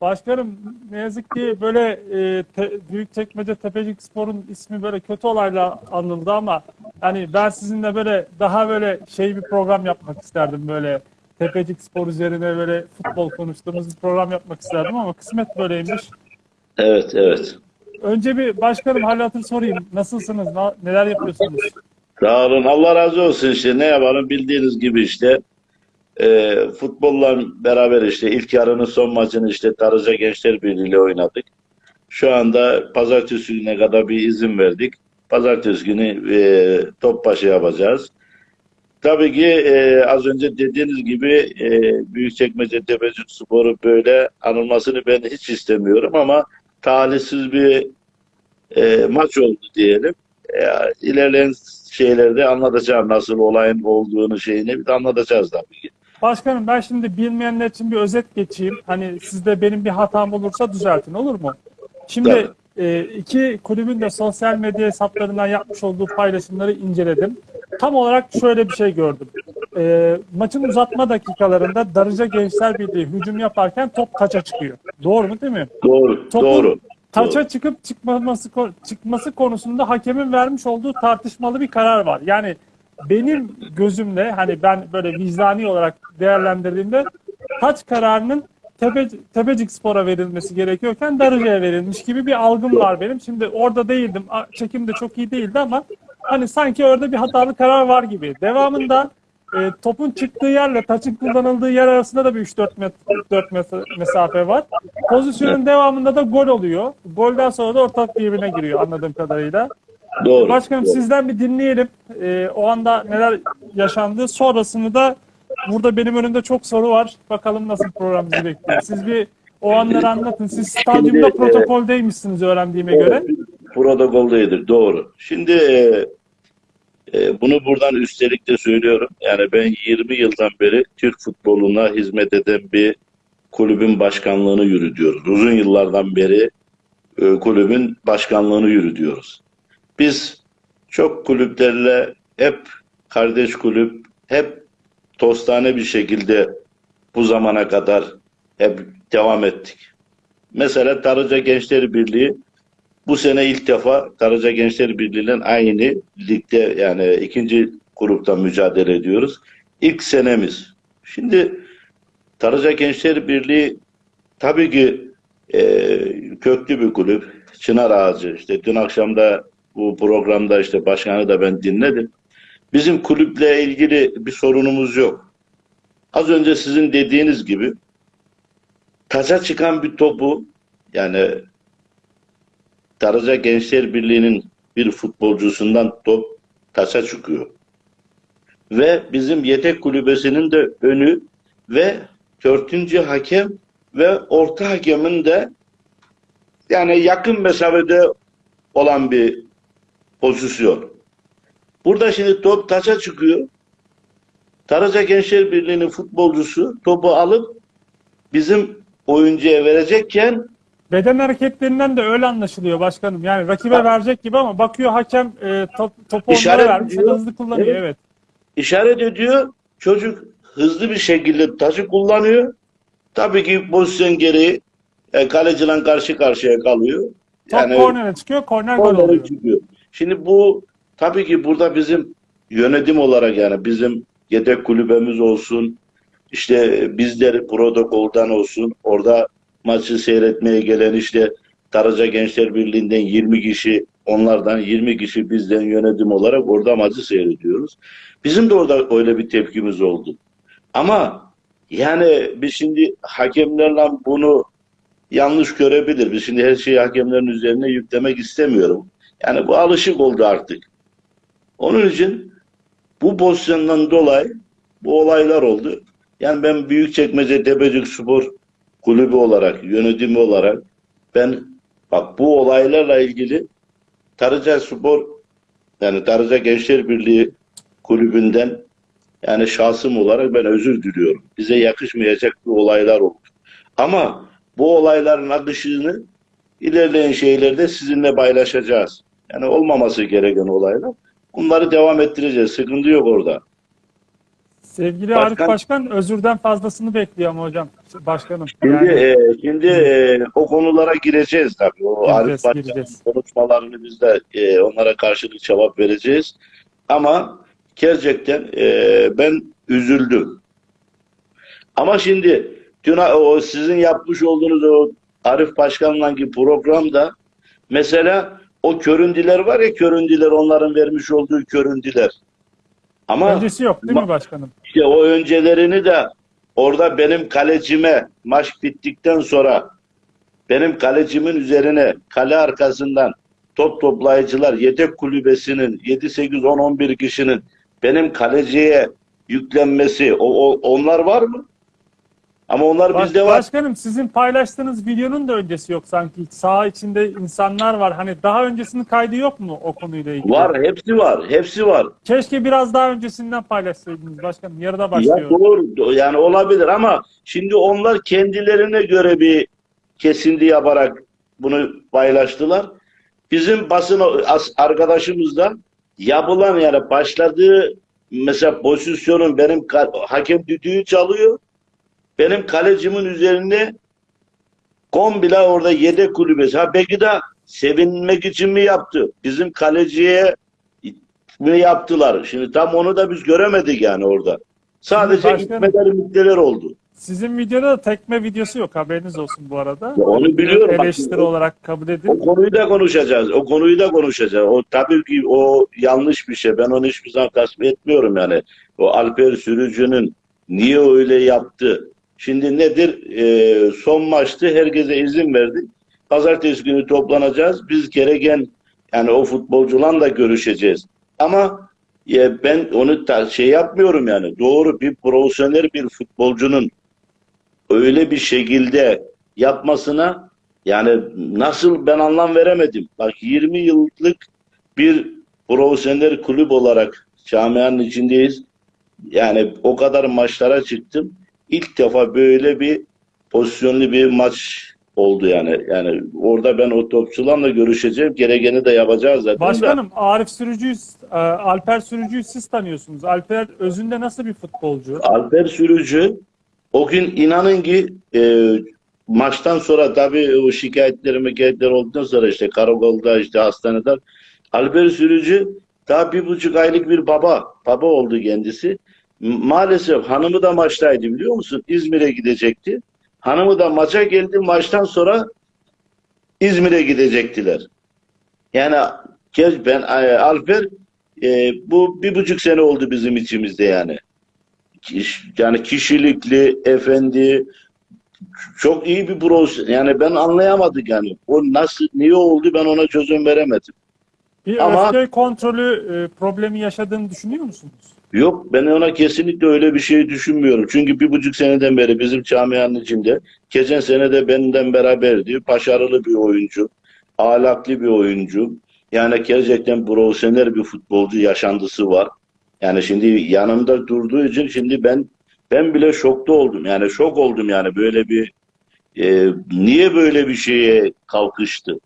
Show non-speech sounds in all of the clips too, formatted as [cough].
Başkanım ne yazık ki böyle e, te, Büyükçekmece Tepecik Spor'un ismi böyle kötü olayla anıldı ama hani ben sizinle böyle daha böyle şey bir program yapmak isterdim böyle Tepecik Spor üzerine böyle futbol konuştuğumuz bir program yapmak isterdim ama kısmet böyleymiş. Evet, evet. Önce bir başkanım hal hatır sorayım. Nasılsınız? Na- neler yapıyorsunuz? Sağ olun. Allah razı olsun işte. Ne yapalım bildiğiniz gibi işte e, futbolla beraber işte ilk yarının son maçını işte Tarıca Gençler Birliği ile oynadık. Şu anda pazartesi gününe kadar bir izin verdik. Pazartesi günü e, Topbaşı yapacağız. Tabii ki e, az önce dediğiniz gibi e, Büyükçekmece Tepecik Sporu böyle anılmasını ben hiç istemiyorum ama talihsiz bir e, maç oldu diyelim. E, ilerleyen şeylerde anlatacağım nasıl olayın olduğunu şeyini bir de anlatacağız tabii ki. Başkanım ben şimdi bilmeyenler için bir özet geçeyim. Hani sizde benim bir hatam olursa düzeltin olur mu? Şimdi e, iki kulübün de sosyal medya hesaplarından yapmış olduğu paylaşımları inceledim. Tam olarak şöyle bir şey gördüm. E, maçın uzatma dakikalarında Darıca Gençler Birliği hücum yaparken top taça çıkıyor. Doğru mu değil mi? Doğru, Topun doğru. Taça çıkıp çıkmaması çıkması konusunda hakemin vermiş olduğu tartışmalı bir karar var. Yani benim gözümle hani ben böyle vicdani olarak değerlendirdiğimde taç kararının Tepe, Tepecik Spor'a verilmesi gerekiyorken Darıca'ya verilmiş gibi bir algım var benim. Şimdi orada değildim. Çekim de çok iyi değildi ama hani sanki orada bir hatalı karar var gibi. Devamında e, topun çıktığı yerle taçın kullanıldığı yer arasında da bir 3-4 met- 4 mes- mesafe var. Pozisyonun devamında da gol oluyor. Golden sonra da ortak birbirine giriyor anladığım kadarıyla. Doğru. Başkanım doğru. sizden bir dinleyelim. Ee, o anda neler yaşandı. Sonrasını da burada benim önümde çok soru var. Bakalım nasıl program bizi bekliyor. Siz bir o anları anlatın. Siz stadyumda Şimdi, e, protokoldeymişsiniz öğrendiğime göre. Protokoldaydır, doğru. Şimdi e, e, bunu buradan üstelik de söylüyorum. Yani ben 20 yıldan beri Türk futboluna hizmet eden bir kulübün başkanlığını yürütüyoruz. Uzun yıllardan beri e, kulübün başkanlığını yürütüyoruz. Biz çok kulüplerle hep kardeş kulüp, hep tostane bir şekilde bu zamana kadar hep devam ettik. Mesela Tarıca Gençler Birliği bu sene ilk defa Karaca Gençler Birliği'nin aynı ligde yani ikinci grupta mücadele ediyoruz. İlk senemiz. Şimdi Karaca Gençler Birliği tabii ki e, köklü bir kulüp. Çınar Ağacı. İşte dün akşam da bu programda işte başkanı da ben dinledim. Bizim kulüple ilgili bir sorunumuz yok. Az önce sizin dediğiniz gibi taça çıkan bir topu yani Darıca Gençler Birliği'nin bir futbolcusundan top taça çıkıyor. Ve bizim yedek kulübesinin de önü ve dörtüncü hakem ve orta hakemin de yani yakın mesafede olan bir pozisyon. Burada şimdi top taça çıkıyor. Darıca Gençler Birliği'nin futbolcusu topu alıp bizim oyuncuya verecekken Beden hareketlerinden de öyle anlaşılıyor başkanım. Yani rakibe verecek gibi ama bakıyor hakem e, top, topu onlara İşaret vermiş. ediyor. Hızlı kullanıyor Evet. evet. işaret ediyor. Çocuk hızlı bir şekilde taşı kullanıyor. Tabii ki pozisyon gereği e, kaleciyle karşı karşıya kalıyor. Top kornere çıkıyor. Korner gol oluyor. çıkıyor. Şimdi bu tabii ki burada bizim yönetim olarak yani bizim yedek kulübemiz olsun, işte bizler protokoldan olsun, orada maçı seyretmeye gelen işte Karaca Gençler Birliği'nden 20 kişi, onlardan 20 kişi bizden yönetim olarak orada maçı seyrediyoruz. Bizim de orada öyle bir tepkimiz oldu. Ama yani biz şimdi hakemlerle bunu yanlış görebilir. Biz şimdi her şeyi hakemlerin üzerine yüklemek istemiyorum. Yani bu alışık oldu artık. Onun için bu pozisyondan dolayı bu olaylar oldu. Yani ben Büyükçekmece Tepecik Spor kulübü olarak, yönetimi olarak ben bak bu olaylarla ilgili Tarıca Spor yani Tarıca Gençler Birliği kulübünden yani şahsım olarak ben özür diliyorum. Bize yakışmayacak bir olaylar oldu. Ama bu olayların akışını ilerleyen şeylerde sizinle paylaşacağız. Yani olmaması gereken olaylar. Bunları devam ettireceğiz. Sıkıntı yok orada. Sevgili Başkan- Arif Başkan özürden fazlasını bekliyor ama hocam. Başkanım. Şimdi, Yani e, şimdi e, o konulara gireceğiz tabii. O Gireceğiz, Arif Başkan'ın gireceğiz. konuşmalarını biz de e, onlara karşılık cevap vereceğiz. Ama gerçekten e, ben üzüldüm. Ama şimdi dün o sizin yapmış olduğunuz o Arif Başkan'la ki programda mesela o köründüler var ya köründüler onların vermiş olduğu köründüler. Ama öncesi yok değil mi başkanım? işte o öncelerini de orada benim kalecime maç bittikten sonra benim kalecimin üzerine kale arkasından top toplayıcılar yedek kulübesinin 7 8 10 11 kişinin benim kaleciye yüklenmesi o, o- onlar var mı? Ama onlar Baş- bizde var. Başkanım sizin paylaştığınız videonun da öncesi yok sanki. Sağ içinde insanlar var. Hani daha öncesinin kaydı yok mu o konuyla ilgili? Var, hepsi var. Hepsi var. Keşke biraz daha öncesinden paylaşsaydınız başkanım. Yarıda Ya başlıyor. doğru do- yani olabilir ama şimdi onlar kendilerine göre bir kesinti yaparak bunu paylaştılar. Bizim basın as- arkadaşımızdan yapılan yani başladığı mesela pozisyonun benim hakem düdüğü çalıyor. Benim kalecimin üzerine komple orada yedek kulübesi. Ha belki de sevinmek için mi yaptı? Bizim kaleciye mi yaptılar? Şimdi tam onu da biz göremedik yani orada. Sadece gitmeler müddeler oldu. Sizin videoda da tekme videosu yok. Haberiniz olsun bu arada. Ya onu biliyorum. Bak, Eleştiri o- olarak kabul edin. O konuyu da konuşacağız. O konuyu da konuşacağız. O tabii ki o yanlış bir şey. Ben onu hiçbir zaman tasvip etmiyorum yani. O Alper Sürücü'nün niye öyle yaptı? Şimdi nedir? Ee, son maçtı. Herkese izin verdik. Pazartesi günü toplanacağız. Biz gereken yani o futbolcularla görüşeceğiz. Ama ya ben onu da şey yapmıyorum yani. Doğru bir profesyonel bir futbolcunun öyle bir şekilde yapmasına yani nasıl ben anlam veremedim. Bak 20 yıllık bir profesyonel kulüp olarak camianın içindeyiz. Yani o kadar maçlara çıktım. İlk defa böyle bir pozisyonlu bir maç oldu yani. Yani orada ben o topçularla görüşeceğim. Gerekeni de yapacağız zaten. Başkanım Arif Sürücü'yü, e, Alper Sürücü'yü siz tanıyorsunuz. Alper özünde nasıl bir futbolcu? Alper Sürücü o gün inanın ki e, maçtan sonra tabii o şikayetleri mekayetler olduktan sonra işte karakolda işte hastanede Alper Sürücü daha bir buçuk aylık bir baba baba oldu kendisi. Maalesef hanımı da maçtaydı biliyor musun? İzmir'e gidecekti. Hanımı da maça geldi. Maçtan sonra İzmir'e gidecektiler. Yani ben e, Alper e, bu bir buçuk sene oldu bizim içimizde yani yani kişilikli, efendi, çok iyi bir profesyonel. Yani ben anlayamadık yani. O nasıl, niye oldu ben ona çözüm veremedim. Bir Ama- öfke kontrolü e, problemi yaşadığını düşünüyor musunuz? Yok ben ona kesinlikle öyle bir şey düşünmüyorum. Çünkü bir buçuk seneden beri bizim camianın içinde geçen sene de benden beraberdi. Başarılı bir oyuncu, ahlaklı bir oyuncu. Yani gerçekten profesyonel bir futbolcu yaşantısı var. Yani şimdi yanımda durduğu için şimdi ben ben bile şokta oldum. Yani şok oldum yani böyle bir e, niye böyle bir şeye kalkıştı?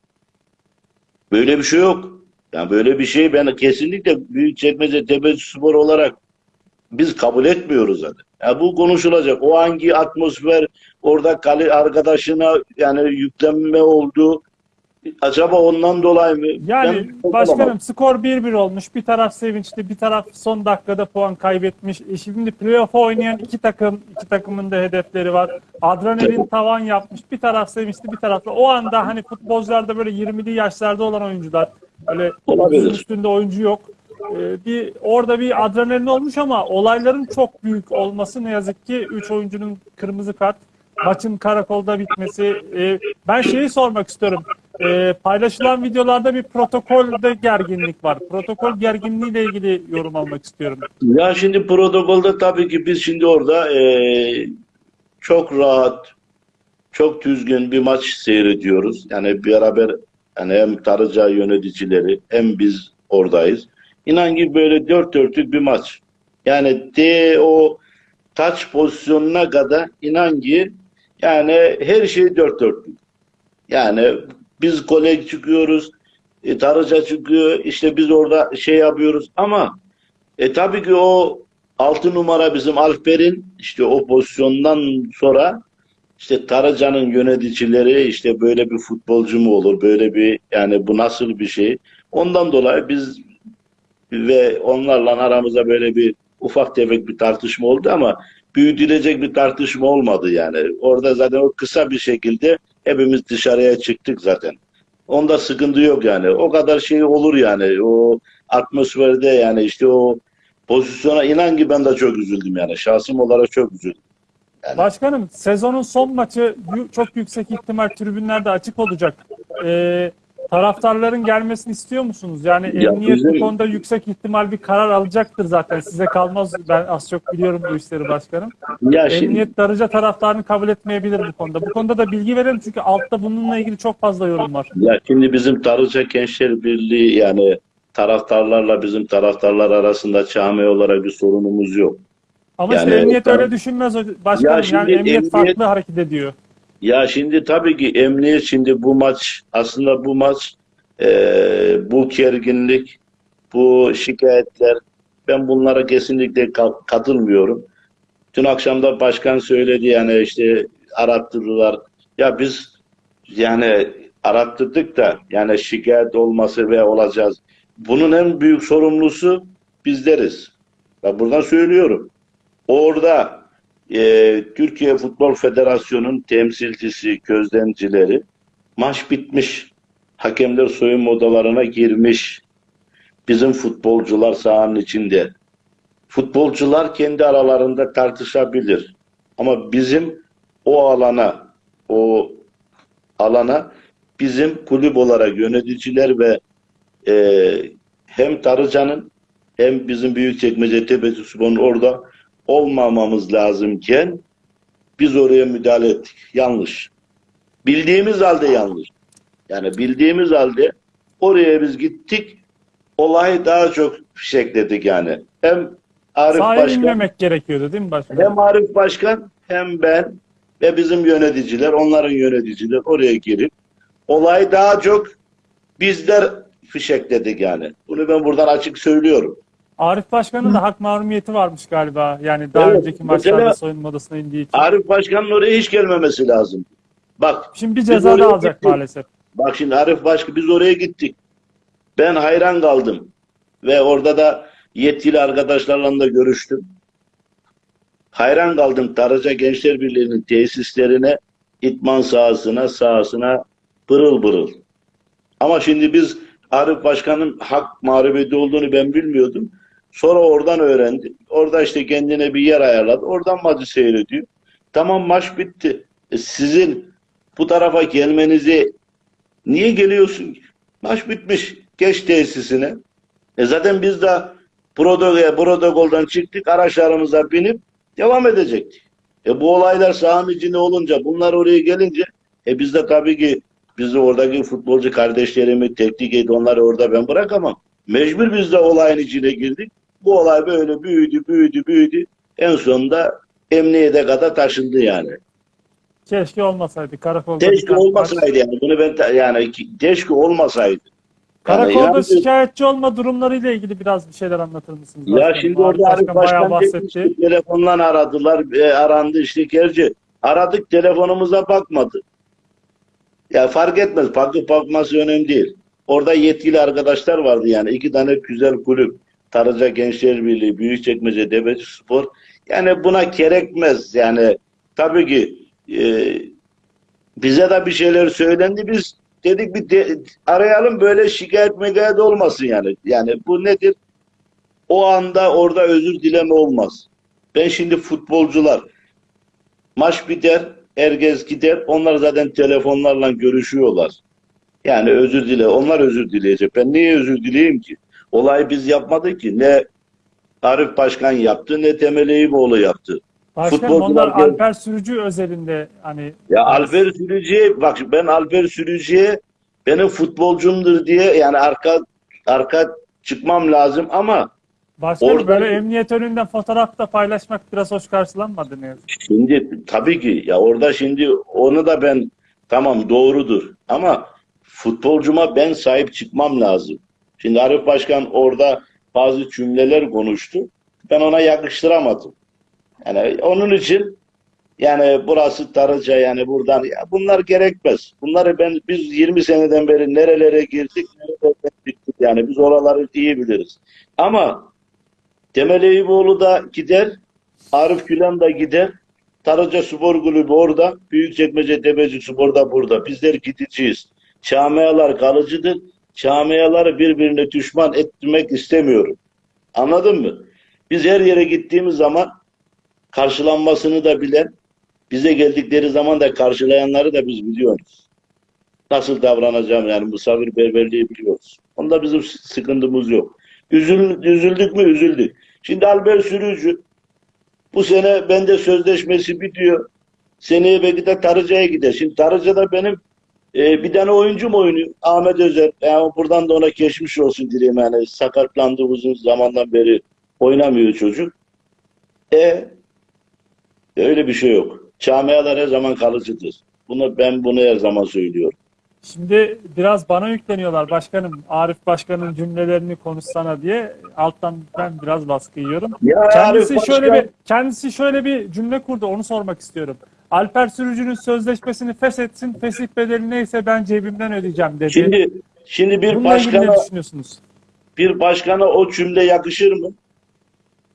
Böyle bir şey yok. Yani böyle bir şey ben kesinlikle Büyükçekmece Tepeci Spor olarak biz kabul etmiyoruz zaten. Ya bu konuşulacak. O hangi atmosfer orada kale arkadaşına yani yüklenme oldu. Acaba ondan dolayı mı? Yani Ben- başkanım skor 1-1 olmuş. Bir taraf sevinçli, bir taraf son dakikada puan kaybetmiş. E şimdi playoff oynayan iki takım, iki takımın da hedefleri var. Adrenalin tavan yapmış. Bir taraf sevinçli, bir taraf da o anda hani futbolcularda böyle 20'li yaşlarda olan oyuncular öyle Olabilir. otuzun üstünde oyuncu yok. E, bir orada bir adrenalin olmuş ama olayların çok büyük olması ne yazık ki 3 oyuncunun kırmızı kart maçın karakolda bitmesi. E, ben şeyi sormak istiyorum. E, paylaşılan videolarda bir protokolde gerginlik var. Protokol gerginliğiyle ilgili yorum almak istiyorum. Ya şimdi protokolde tabii ki biz şimdi orada eee, çok rahat, çok düzgün bir maç seyrediyoruz. Yani beraber yani hem Tarıca yöneticileri hem biz oradayız. İnan ki böyle dört dörtlük bir maç. Yani de o taç pozisyonuna kadar inan ki yani her şey dört dörtlük. Yani biz gole çıkıyoruz, e, Tarıca çıkıyor, işte biz orada şey yapıyoruz ama e tabii ki o 6 numara bizim Alper'in işte o pozisyondan sonra işte Taracan'ın yöneticileri işte böyle bir futbolcu mu olur? Böyle bir yani bu nasıl bir şey? Ondan dolayı biz ve onlarla aramızda böyle bir ufak tefek bir tartışma oldu ama büyütülecek bir tartışma olmadı yani. Orada zaten o kısa bir şekilde hepimiz dışarıya çıktık zaten. Onda sıkıntı yok yani. O kadar şey olur yani. O atmosferde yani işte o pozisyona inan ki ben de çok üzüldüm yani. Şahsım olarak çok üzüldüm. Başkanım sezonun son maçı çok yüksek ihtimal tribünlerde açık olacak. Ee, taraftarların gelmesini istiyor musunuz? Yani Ya emniyet bizim- bu konuda yüksek ihtimal bir karar alacaktır zaten. Size kalmaz. Ben az çok biliyorum bu işleri başkanım. Ya şimdi Emniyet Darıca taraftarını kabul etmeyebilir bu konuda. Bu konuda da bilgi verelim çünkü altta bununla ilgili çok fazla yorum var. Ya şimdi bizim Tarıca Gençler Birliği yani taraftarlarla bizim taraftarlar arasında cami olarak bir sorunumuz yok. Ama Yani- işte emniyet öyle düşünmez başkanım. Ya şimdi yani emniyet, emniyet- farklı hareket ediyor. Ya şimdi tabii ki emniyet şimdi bu maç aslında bu maç eee, bu gerginlik, bu şikayetler ben bunlara kesinlikle ka- katılmıyorum. Dün akşam da başkan söyledi yani işte arattırdılar. Ya biz yani arattırdık da yani şikayet olması ve olacağız. Bunun en büyük sorumlusu bizleriz. Ben buradan söylüyorum. Orada e, Türkiye Futbol Federasyonu'nun temsilcisi, gözlemcileri maç bitmiş. Hakemler soyunma odalarına girmiş. Bizim futbolcular sahanın içinde. Futbolcular kendi aralarında tartışabilir. Ama bizim o alana, o alana bizim kulüp olarak yöneticiler ve e, hem Tarıcan'ın hem bizim Büyükçekmece Tepesi Spor'un orada olmamamız lazımken biz oraya müdahale ettik. Yanlış. Bildiğimiz halde yanlış. Yani bildiğimiz halde oraya biz gittik. Olayı daha çok fişekledik yani. Hem Arif Sahaya Başkan gerekiyordu değil mi başkanım? hem Arif Başkan hem ben ve bizim yöneticiler, onların yöneticiler oraya girip olayı daha çok bizler fişekledik yani. Bunu ben buradan açık söylüyorum. Arif Başkan'ın da hak mahrumiyeti varmış galiba. Yani daha Evet, önceki maçlarda mesela- soyunma odasına indiği için. Arif Başkan'ın oraya hiç gelmemesi lazım. Bak, Şimdi bir ceza da alacak gittik. maalesef. bak şimdi Arif Başkan biz oraya gittik. Ben hayran kaldım. Ve orada da yetkili arkadaşlarla da görüştüm. Hayran kaldım Taraca Gençler Birliği'nin tesislerine, itman sahasına, sahasına pırıl pırıl. Ama şimdi biz Arif Başkan'ın hak mağlubiyeti olduğunu ben bilmiyordum. Sonra oradan öğrendim. Orada işte kendine bir yer ayarladı. Oradan maçı seyrediyor. Tamam maç bitti. E sizin bu tarafa gelmenizi niye geliyorsun? Maç bitmiş. Geç tesisine. E zaten biz de protokola, protokoldan çıktık. Araçlarımıza binip devam edecektik. E bu olaylar sahanın içinde olunca bunlar oraya gelince e biz de tabii ki biz oradaki futbolcu kardeşlerimi teknik et onları orada ben bırakamam. Mecbur biz de olayın içine girdik. Bu olay böyle büyüdü, büyüdü, büyüdü. En sonunda emniyete kadar taşındı yani. Keşke olmasaydı. Karakolda Keşke olmasaydı yani. Bunu ben yani keşke olmasaydı. Karakolda Yani- şikayetçi olma durumlarıyla ilgili biraz bir şeyler anlatır mısınız? Ya başkanım? şimdi orada Arif Başkan telefonla aradılar, e, arandı işte gerçi. Aradık telefonumuza bakmadı. Ya fark etmez. Bakıp bakması önemli değil. Orada yetkili arkadaşlar vardı yani. iki tane güzel kulüp. Taraca Gençler Birliği, Büyükçekmece Devlet Spor. Yani buna gerekmez. Yani tabii ki e, bize de bir şeyler söylendi. Biz dedik bir de- arayalım böyle şikayet megayet olmasın yani. Yani bu nedir? O anda orada özür dileme olmaz. Ben şimdi futbolcular maç biter, herkes gider. Onlar zaten telefonlarla görüşüyorlar. Yani özür dile. Onlar özür dileyecek. Ben niye özür dileyeyim ki? Olayı biz yapmadık ki. Ne Arif Başkan yaptı ne Temel Eyüboğlu yaptı. Futbolcular onlar gel- Alper Sürücü özelinde hani Ya Alper Sürücü'ye bak ben Alper Sürücü'ye benim futbolcumdur diye yani arka arka çıkmam lazım ama başkanım Orada- böyle emniyet önünden fotoğraf da paylaşmak biraz hoş karşılanmadı ne yazık. ki. Şimdi tabii ki ya orada şimdi onu da ben tamam doğrudur ama futbolcuma ben sahip çıkmam lazım. Şimdi Arif Başkan orada bazı cümleler konuştu. Ben ona yakıştıramadım. Yani onun için yani burası Tarıca yani buradan ya bunlar gerekmez. Bunları ben biz 20 seneden beri nerelere girdik, nerelere çıktık yani biz oraları iyi biliriz. Ama Temel Eyüboğlu da gider, Arif Gülen de gider. Tarıca Spor Kulübü orada, Büyükçekmece Tepeci Spor da burada. Bizler gideceğiz. Çamiyalar kalıcıdır. Çamiyaları birbirine düşman ettirmek istemiyorum. Anladın mı? Biz her yere gittiğimiz zaman karşılanmasını da bilen, bize geldikleri zaman da karşılayanları da biz biliyoruz. Nasıl davranacağım yani misafirperverliği biliyoruz. Onda bizim sıkıntımız yok. Üzül, üzüldük mü? Üzüldük. Şimdi Albert Sürücü bu sene bende sözleşmesi bitiyor. Seneye belki de Tarıca'ya gider. Şimdi Tarıca'da benim e, bir tane oyuncum oynuyor. Ahmet Özer. Yani buradan da ona geçmiş olsun dileyim. Yani sakatlandı uzun zamandan beri oynamıyor çocuk. E öyle bir şey yok. Camialar her zaman kalıcıdır. Bunu ben bunu her zaman söylüyorum. Şimdi biraz bana yükleniyorlar başkanım. Arif Başkan'ın cümlelerini konuşsana diye. Alttan ben biraz baskı yiyorum. Ya Kendisi Arif şöyle Başkan- bir kendisi şöyle bir cümle kurdu. Onu sormak istiyorum. Alper Sürücü'nün sözleşmesini feshetsin. Fesih bedeli neyse ben cebimden ödeyeceğim dedi. Şimdi şimdi bir Bununla ilgili ne başkana düşünüyorsunuz? bir başkana o cümle yakışır mı?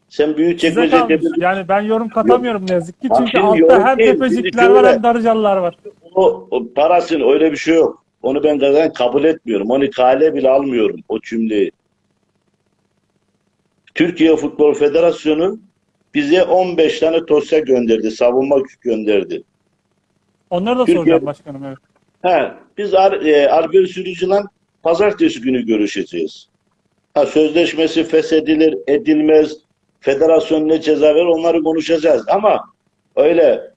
Sen kalmış. Tepeci Yani ben yorum katamıyorum ne yazık ki. Bak Çünkü şimdi altta hem tepecikler var hem darıcalılar var. o, o parasını öyle bir şey yok. Onu ben zaten kabul etmiyorum. Onu kale bile almıyorum o cümleyi. Türkiye Futbol Federasyonu bize 15 tane dosya gönderdi. Savunma gönderdi. Onları da Türkiye- soracağım başkanım. Evet. He, biz Ar e, Sürücü'yle pazartesi günü görüşeceğiz. Ha, sözleşmesi feshedilir, edilmez, federasyon ne ceza verir onları konuşacağız. Ama öyle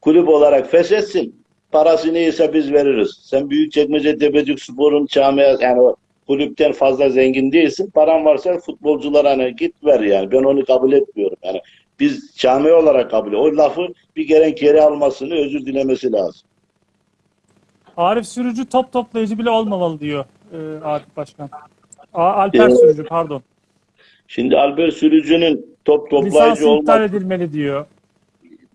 kulüp olarak feshetsin, parası neyse biz veririz. Sen Büyükçekmece Tepecik Spor'un camia yani kulüpten fazla zengin değilsin. Paran varsa futbolculara hani git ver yani. Ben onu kabul etmiyorum. Yani biz camia olarak kabul O lafı bir gelen geri almasını, özür dilemesi lazım. Arif Sürücü top toplayıcı bile olmamalı diyor e, Arif Başkan. A- Alper Evet. Sürücü pardon. Şimdi Albert Sürücü'nün top Lisans toplayıcı iptal olması, edilmeli diyor.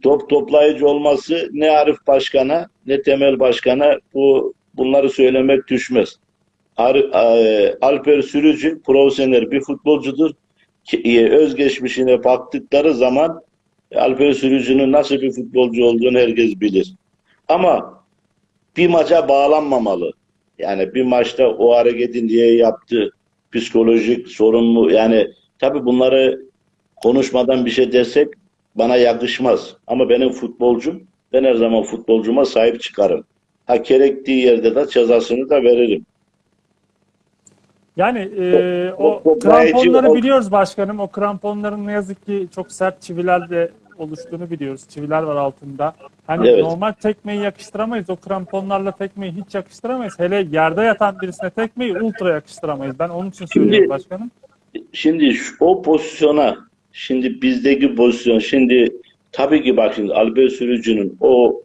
top toplayıcı olması ne Arif Başkan'a ne Temel Başkan'a bu bunları söylemek düşmez. E, Alper Sürücü profesyonel bir futbolcudur. E, özgeçmişine baktıkları zaman Alper Sürücü'nün nasıl bir futbolcu olduğunu herkes bilir. Ama bir maça bağlanmamalı. Yani bir maçta o hareketi niye yaptı? Psikolojik sorun mu? Yani tabii bunları konuşmadan bir şey desek bana yakışmaz. Ama benim futbolcum, ben her zaman futbolcuma sahip çıkarım. Ha gerektiği yerde de cezasını da veririm. Yani e, o toplayıcı kramponları biliyoruz başkanım. O kramponların ne yazık ki çok sert çivilerle oluştuğunu biliyoruz. Çiviler var altında. Hani Evet. normal tekmeyi yakıştıramayız. O kramponlarla tekmeyi hiç yakıştıramayız. Hele yerde yatan birisine tekmeyi ultra yakıştıramayız. Ben onun için söylüyorum Şimdi- başkanım. Şimdi şu- o pozisyona, şimdi bizdeki pozisyon, şimdi tabii ki bak şimdi Albert Sürücü'nün o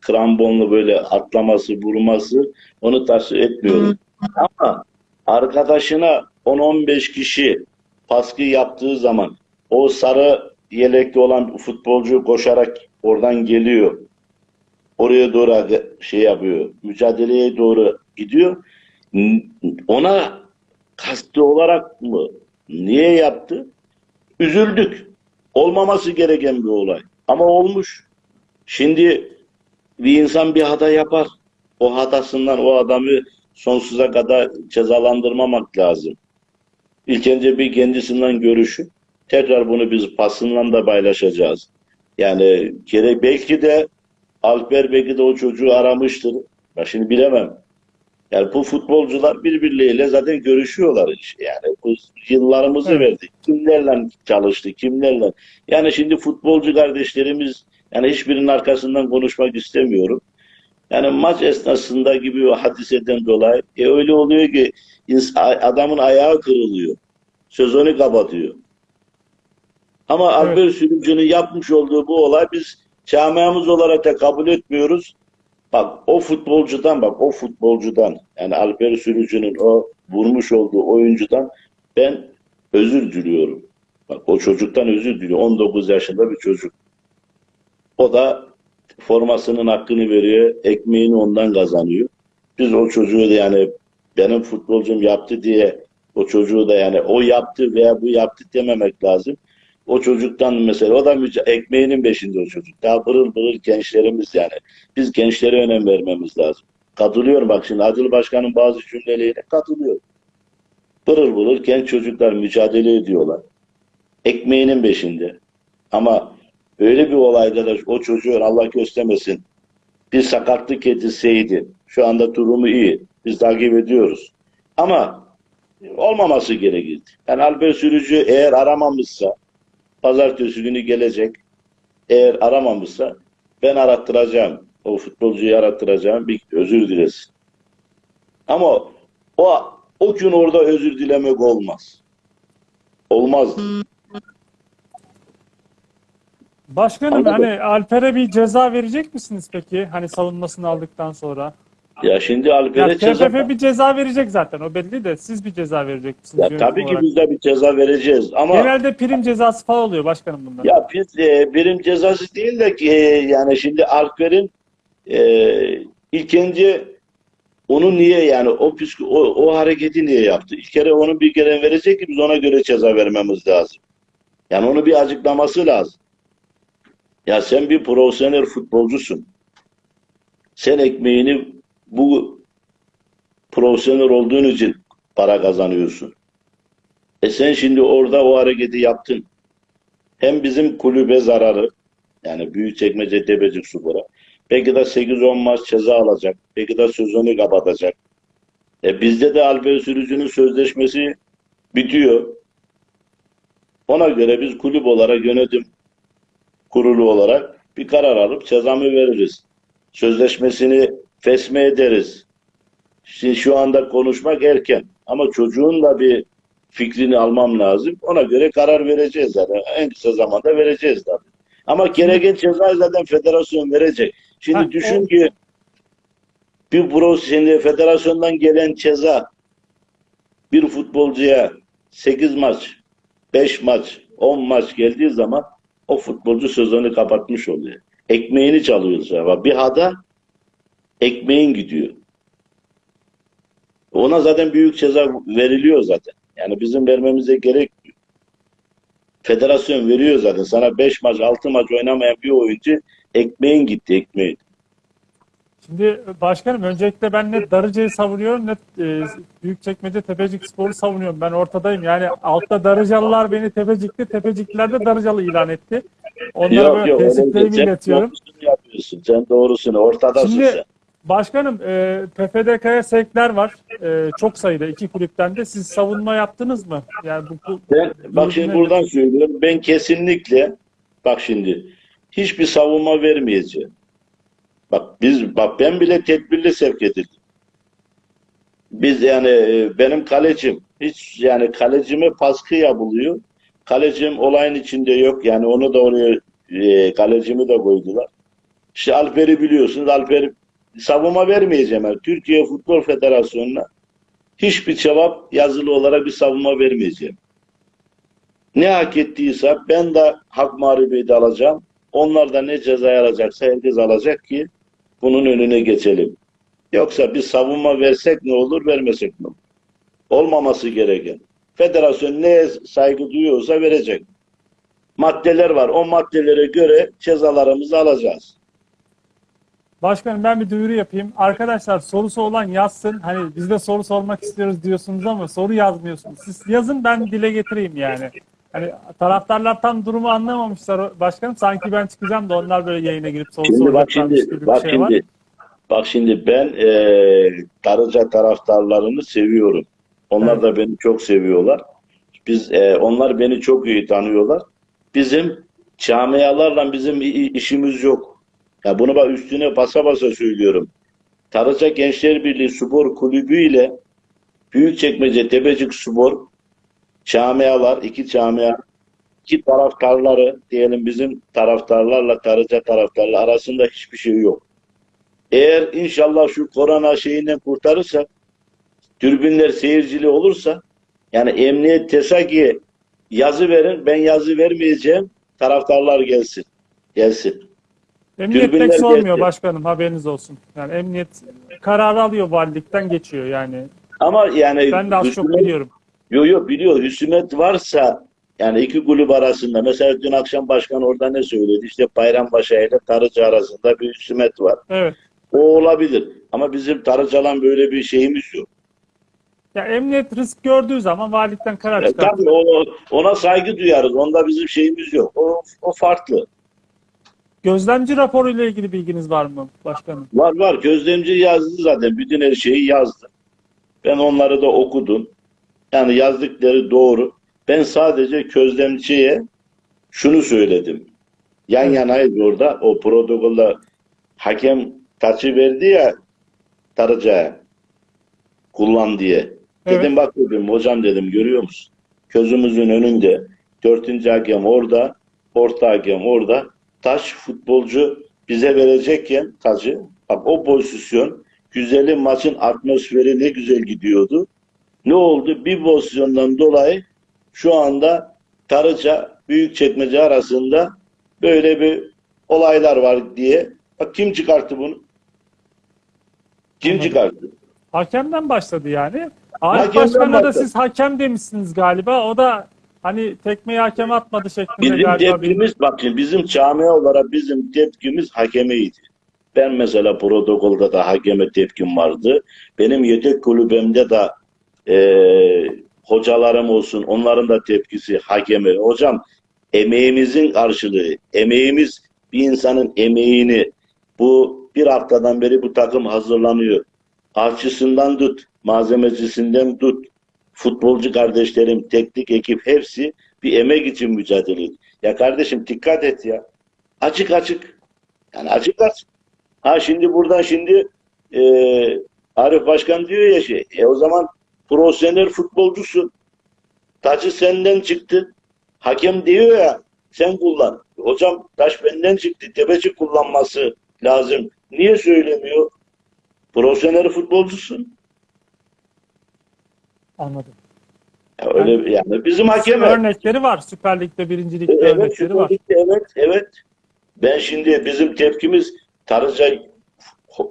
krambonlu böyle atlaması, vurması onu tasvip etmiyorum. Ama arkadaşına 10-15 kişi baskı yaptığı zaman o sarı yelekli olan futbolcu koşarak oradan geliyor. Oraya doğru şey yapıyor. Mücadeleye doğru gidiyor. Ona kastı olarak mı? Niye yaptı? Üzüldük. Olmaması gereken bir olay. Ama olmuş. Şimdi bir insan bir hata yapar. O hatasından o adamı sonsuza kadar cezalandırmamak lazım. İlk önce bir kendisinden görüşü. Tekrar bunu biz basından da paylaşacağız. Yani gerek belki de Alper belki de o çocuğu aramıştır. Ben şimdi bilemem. Yani bu futbolcular birbirleriyle zaten görüşüyorlar. Yani bu yıllarımızı Evet. verdik. Kimlerle çalıştı, kimlerle. Yani şimdi futbolcu kardeşlerimiz yani hiçbirinin arkasından konuşmak istemiyorum. Yani maç esnasında gibi o hadiseden dolayı e öyle oluyor ki adamın ayağı kırılıyor. Sezonu kapatıyor. Ama Evet. Albert Sürücü'nün yapmış olduğu bu olay biz camiamız olarak da kabul etmiyoruz. Bak o futbolcudan bak o futbolcudan yani Alper Sürücü'nün o vurmuş olduğu oyuncudan ben özür diliyorum. Bak o çocuktan özür diliyor. 19 yaşında bir çocuk. O da formasının hakkını veriyor. Ekmeğini ondan kazanıyor. Biz o çocuğu da yani benim futbolcum yaptı diye o çocuğu da yani o yaptı veya bu yaptı dememek lazım. O çocuktan mesela o da ekmeğinin peşinde o çocuk. Daha pırıl pırıl gençlerimiz yani. Biz gençlere önem vermemiz lazım. Katılıyorum bak şimdi Adil Başkan'ın bazı cümlelerine katılıyorum. Pırıl pırıl genç çocuklar mücadele ediyorlar. Ekmeğinin peşinde. Ama öyle bir olayda da o çocuğun Allah göstermesin bir sakatlık yetişseydi şu anda durumu iyi. Biz takip ediyoruz. Ama olmaması gerekirdi. Yani Alper Sürücü eğer aramamışsa pazartesi günü gelecek. Eğer aramamışsa ben arattıracağım. O futbolcuyu arattıracağım. Bir özür dilesin. Ama o o gün orada özür dilemek olmaz. Olmaz. Başkanım Anladım. hani Alper'e bir ceza verecek misiniz peki? Hani savunmasını aldıktan sonra. Ya şimdi Ya Alper'e ceza... TFF bir ceza verecek zaten o belli de siz bir ceza verecek misiniz? Ya tabii ki olarak? biz de bir ceza vereceğiz ama Genelde prim cezası falan oluyor başkanım bunlar. Ya e, birim cezası değil de ki e, yani şimdi Alper'in e, ilk önce onu niye yani o, o, o hareketi niye yaptı? İlk kere onun bir kere verecek ki biz ona göre ceza vermemiz lazım. Yani onu bir açıklaması lazım. Ya sen bir profesyonel futbolcusun. Sen ekmeğini bu profesyonel olduğun için para kazanıyorsun. E sen şimdi orada o hareketi yaptın hem bizim kulübe zararı yani Büyükçekmece Tepecik Spor'a belki de 8-10 maç ceza alacak. Belki de sezonu kapatacak. E bizde de Alper Sürücü'nün sözleşmesi bitiyor. Ona göre biz kulüp olarak yönetim kurulu olarak bir karar alıp cezamı veririz. Sözleşmesini fesme ederiz. Şimdi şu anda konuşmak erken ama çocuğun da bir fikrini almam lazım. Ona göre karar vereceğiz zaten. En kısa zamanda vereceğiz tabii. Ama gereken cezayı zaten federasyon verecek. Şimdi Ha, düşün o- ki bir pro şimdi federasyondan gelen ceza bir futbolcuya 8 maç, 5 maç, 10 maç geldiği zaman o futbolcu sezonu kapatmış oluyor. Ekmeğini çalıyoruz. ama Bir hada ekmeğin gidiyor. Ona zaten büyük ceza veriliyor zaten. Yani bizim vermemize gerek yok. Federasyon veriyor zaten. Sana 5 maç, 6 maç oynamayan bir oyuncu ekmeğin gitti, ekmeğin. Şimdi başkanım öncelikle ben ne Darıca'yı savunuyorum ne e, Büyükçekmece Tepecik Spor'u savunuyorum. Ben ortadayım. Yani altta Darıcalılar beni Tepecik'te, Tepecikliler de Darıcalı ilan etti. Onlara böyle öyle teessüplerimi değil. Sen iletiyorum. yapıyorsun. Sen doğrusunu. Ortadasın Şimdi- sen. Başkanım e, PFDK'ya sevkler var. E, çok sayıda iki kulüpten de. Siz savunma yaptınız mı? Yani bu, bu Ben, bak şimdi buradan söylüyorum. Ben kesinlikle bak şimdi hiçbir savunma vermeyeceğim. Bak biz bak ben bile tedbirli sevk edildim. Biz yani e, benim kalecim hiç yani kalecime baskı yapılıyor. Kalecim olayın içinde yok. Yani onu da oraya e, kalecimi de koydular. İşte Alper'i biliyorsunuz. Alper savunma vermeyeceğim. Yani Türkiye Futbol Federasyonu'na hiçbir cevap yazılı olarak bir savunma vermeyeceğim. Ne hak ettiyse ben de hak mağlubiyeti alacağım. Onlar da ne ceza alacaksa herkes alacak ki bunun önüne geçelim. Yoksa bir savunma versek ne olur, vermesek ne olur? Olmaması gereken. Federasyon neye saygı duyuyorsa verecek. Maddeler var. O maddelere göre cezalarımızı alacağız. Başkanım ben bir duyuru yapayım. Arkadaşlar sorusu olan yazsın. Hani biz de soru sormak istiyoruz diyorsunuz ama soru yazmıyorsunuz. Siz yazın ben dile getireyim yani. Hani taraftarlar tam durumu anlamamışlar başkanım. Sanki ben çıkacağım da onlar böyle yayına girip soru Şimdi bak şimdi bak şey var. şimdi bak şimdi ben eee Darıca taraftarlarını seviyorum. Onlar da beni çok seviyorlar. Biz eee, onlar beni çok iyi tanıyorlar. Bizim camialarla bizim işimiz yok. Ya bunu bak üstüne basa basa söylüyorum. Darıca Gençler Birliği Spor Kulübü ile Büyükçekmece Tepecik Spor camialar, iki camia, iki taraftarları diyelim bizim taraftarlarla Darıca taraftarları arasında hiçbir şey yok. Eğer inşallah şu korona şeyinden kurtarırsak, türbinler seyircili olursa, yani emniyet TESAKİ yazı verin. Ben yazı vermeyeceğim. Taraftarlar gelsin. Gelsin. Emniyet Tribünler pek sormuyor geldi. başkanım haberiniz olsun. Yani emniyet kararı alıyor valilikten geçiyor yani. Ama yani Ben de az çok husumet- biliyorum. Yo yo biliyor. Hüsümet varsa yani iki kulüp arasında mesela dün akşam başkan orada ne söyledi? İşte Bayrampaşa ile Tarıcı arasında bir hüsümet var. Evet. O olabilir. Ama bizim Tarıcı'lan böyle bir şeyimiz yok. Ya emniyet risk gördüğü zaman valilikten karar E, çıkartıyor. tabii o, ona saygı duyarız. Onda bizim şeyimiz yok. O, o farklı. Gözlemci raporuyla ilgili bilginiz var mı başkanım? Var var. Gözlemci yazdı zaten. Bütün her şeyi yazdı. Ben onları da okudum. Yani yazdıkları doğru. Ben sadece gözlemciye şunu söyledim. Yan yanayız orada. O protokolda hakem taçı verdi ya Tarıca'ya kullan diye. Evet. Dedim bak dedim hocam dedim görüyor musun? Gözümüzün önünde dördüncü hakem orada, orta hakem orada. Taş futbolcu bize verecekken tacı bak o pozisyon güzeli maçın atmosferi ne güzel gidiyordu. Ne oldu? Bir pozisyondan dolayı şu anda Tarıca Büyükçekmece arasında böyle bir olaylar var diye. Bak kim çıkarttı bunu? Kim Anladım. çıkarttı? Hakemden başladı yani. Arif Başkan'a da siz hakem demişsiniz galiba. O da hani tekmeyi hakem atmadı şeklinde Bizim galiba. bir- tepkimiz bak şimdi bizim camia olarak bizim tepkimiz hakemeydi. Ben mesela protokolda da hakeme tepkim vardı. Benim yedek kulübemde de eee, hocalarım olsun onların da tepkisi hakeme. Hocam emeğimizin karşılığı, emeğimiz bir insanın emeğini bu bir haftadan beri bu takım hazırlanıyor. Harçısından tut, malzemecisinden tut, futbolcu kardeşlerim, teknik ekip hepsi bir emek için mücadele ediyor. Ya kardeşim dikkat et ya. Açık açık. Yani açık açık. Ha şimdi buradan şimdi e, Arif Başkan diyor ya şey. E o zaman profesyonel futbolcusun. Taçı senden çıktı. Hakem diyor ya sen kullan. Hocam taş benden çıktı. Tepeci kullanması lazım. Niye söylemiyor? Profesyonel futbolcusun. Anladım. Ya öyle yani bizim hakem Örnekleri var. Süper Lig'de, Birinci Lig'de Evet, örnekleri var. Lig'de, evet, evet. Ben şimdi bizim tepkimiz Tarıca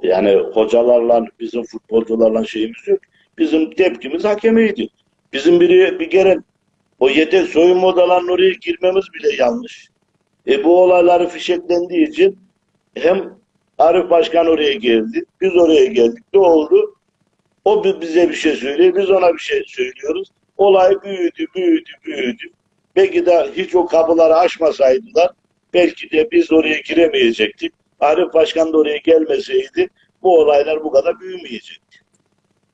yani hocalarla bizim futbolcularla şeyimiz yok. Bizim tepkimiz hakemeydi. Bizim biri bir kere o yedek soyunma odalarının oraya girmemiz bile yanlış. E bu olayları fişeklendiği için hem Arif Başkan oraya geldi, biz oraya geldik. Ne oldu? O bi- bize bir şey söylüyor, biz ona bir şey söylüyoruz. Olay büyüdü, büyüdü, büyüdü. Belki de hiç o kapıları açmasaydılar belki de biz oraya giremeyecektik. Arif Başkan da oraya gelmeseydi bu olaylar bu kadar büyümeyecekti.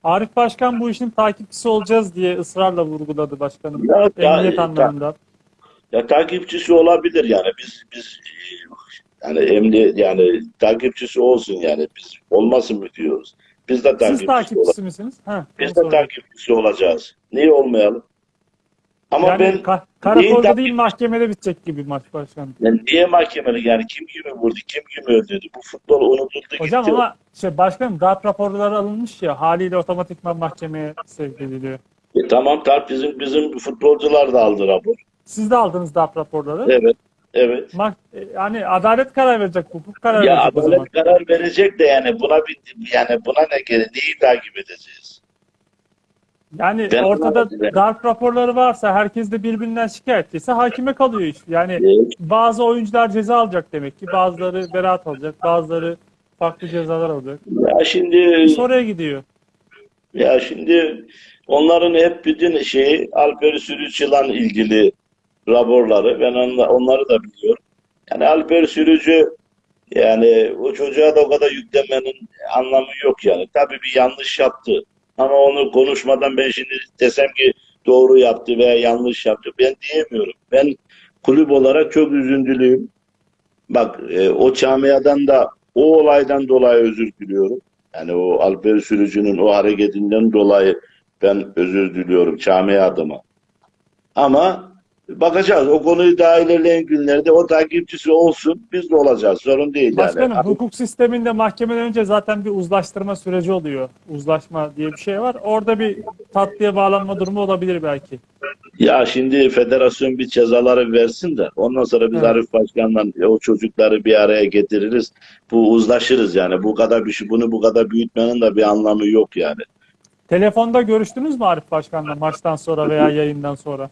Arif Başkan bu işin takipçisi olacağız diye ısrarla vurguladı başkanım. Ya, ya, Emniyet ya. anlamında. Ya takipçisi olabilir yani biz biz yani emniyet yani takipçisi olsun yani biz olmasın mı diyoruz. Biz de Siz takipçisi, takipçisi olacağız. misiniz? Ha, Biz de soruyorum. takipçisi olacağız. Niye olmayalım? Ama yani ben ka- karakolda Neyin değil mahkemede bitecek gibi maç başkanım. yani niye mahkemelik yani kim kimi vurdu, kim kimi öldürdü? Bu futbol unutuldu Hocam gitti. ama şey başkanım darp raporları alınmış ya haliyle otomatikman mahkemeye sevk ediliyor. E, tamam tamam bizim bizim futbolcular da aldı rapor. Siz de aldınız darp raporları. Evet. Evet. Mah- e, yani adalet karar verecek, hukuk karar Ya verecek zaman. adalet karar verecek de yani buna bir yani buna ne gerek? Neyi takip edeceğiz? Yani Ben- ortada Ben- darp raporları varsa herkes de birbirinden şikayetliyse hakime kalıyor iş. Yani Evet. bazı oyuncular ceza alacak demek ki. Bazıları beraat alacak. Bazıları farklı cezalar alacak. Ya şimdi oraya gidiyor. ya şimdi onların hep bütün şeyi Alper Sürücü'yle ilgili raporları ben onla- onları da biliyorum. Yani Alper Sürücü yani o çocuğa da o kadar yüklemenin anlamı yok yani. Tabii bir yanlış yaptı. Ama onu konuşmadan ben şimdi desem ki doğru yaptı veya yanlış yaptı ben diyemiyorum. Ben kulüp olarak çok üzüntülüyüm. Bak e, o camiadan da o olaydan dolayı özür diliyorum. Yani o Alper Sürücü'nün o hareketinden dolayı ben özür diliyorum camia adıma. Ama bakacağız. O konuyu daha ilerleyen günlerde o takipçisi olsun. Biz de olacağız. Sorun değil yani. Başkanım hukuk sisteminde mahkemeden önce zaten bir uzlaştırma süreci oluyor. Uzlaşma diye bir şey var. Orada bir tatlıya bağlanma durumu olabilir belki. Ya şimdi federasyon bir cezaları versin de ondan sonra biz Evet. Arif Başkan'la o çocukları bir araya getiririz. Bu uzlaşırız yani. Bu kadar bir şey, bunu bu kadar büyütmenin de bir anlamı yok yani. Telefonda görüştünüz mü Arif Başkan'la maçtan sonra veya yayından sonra?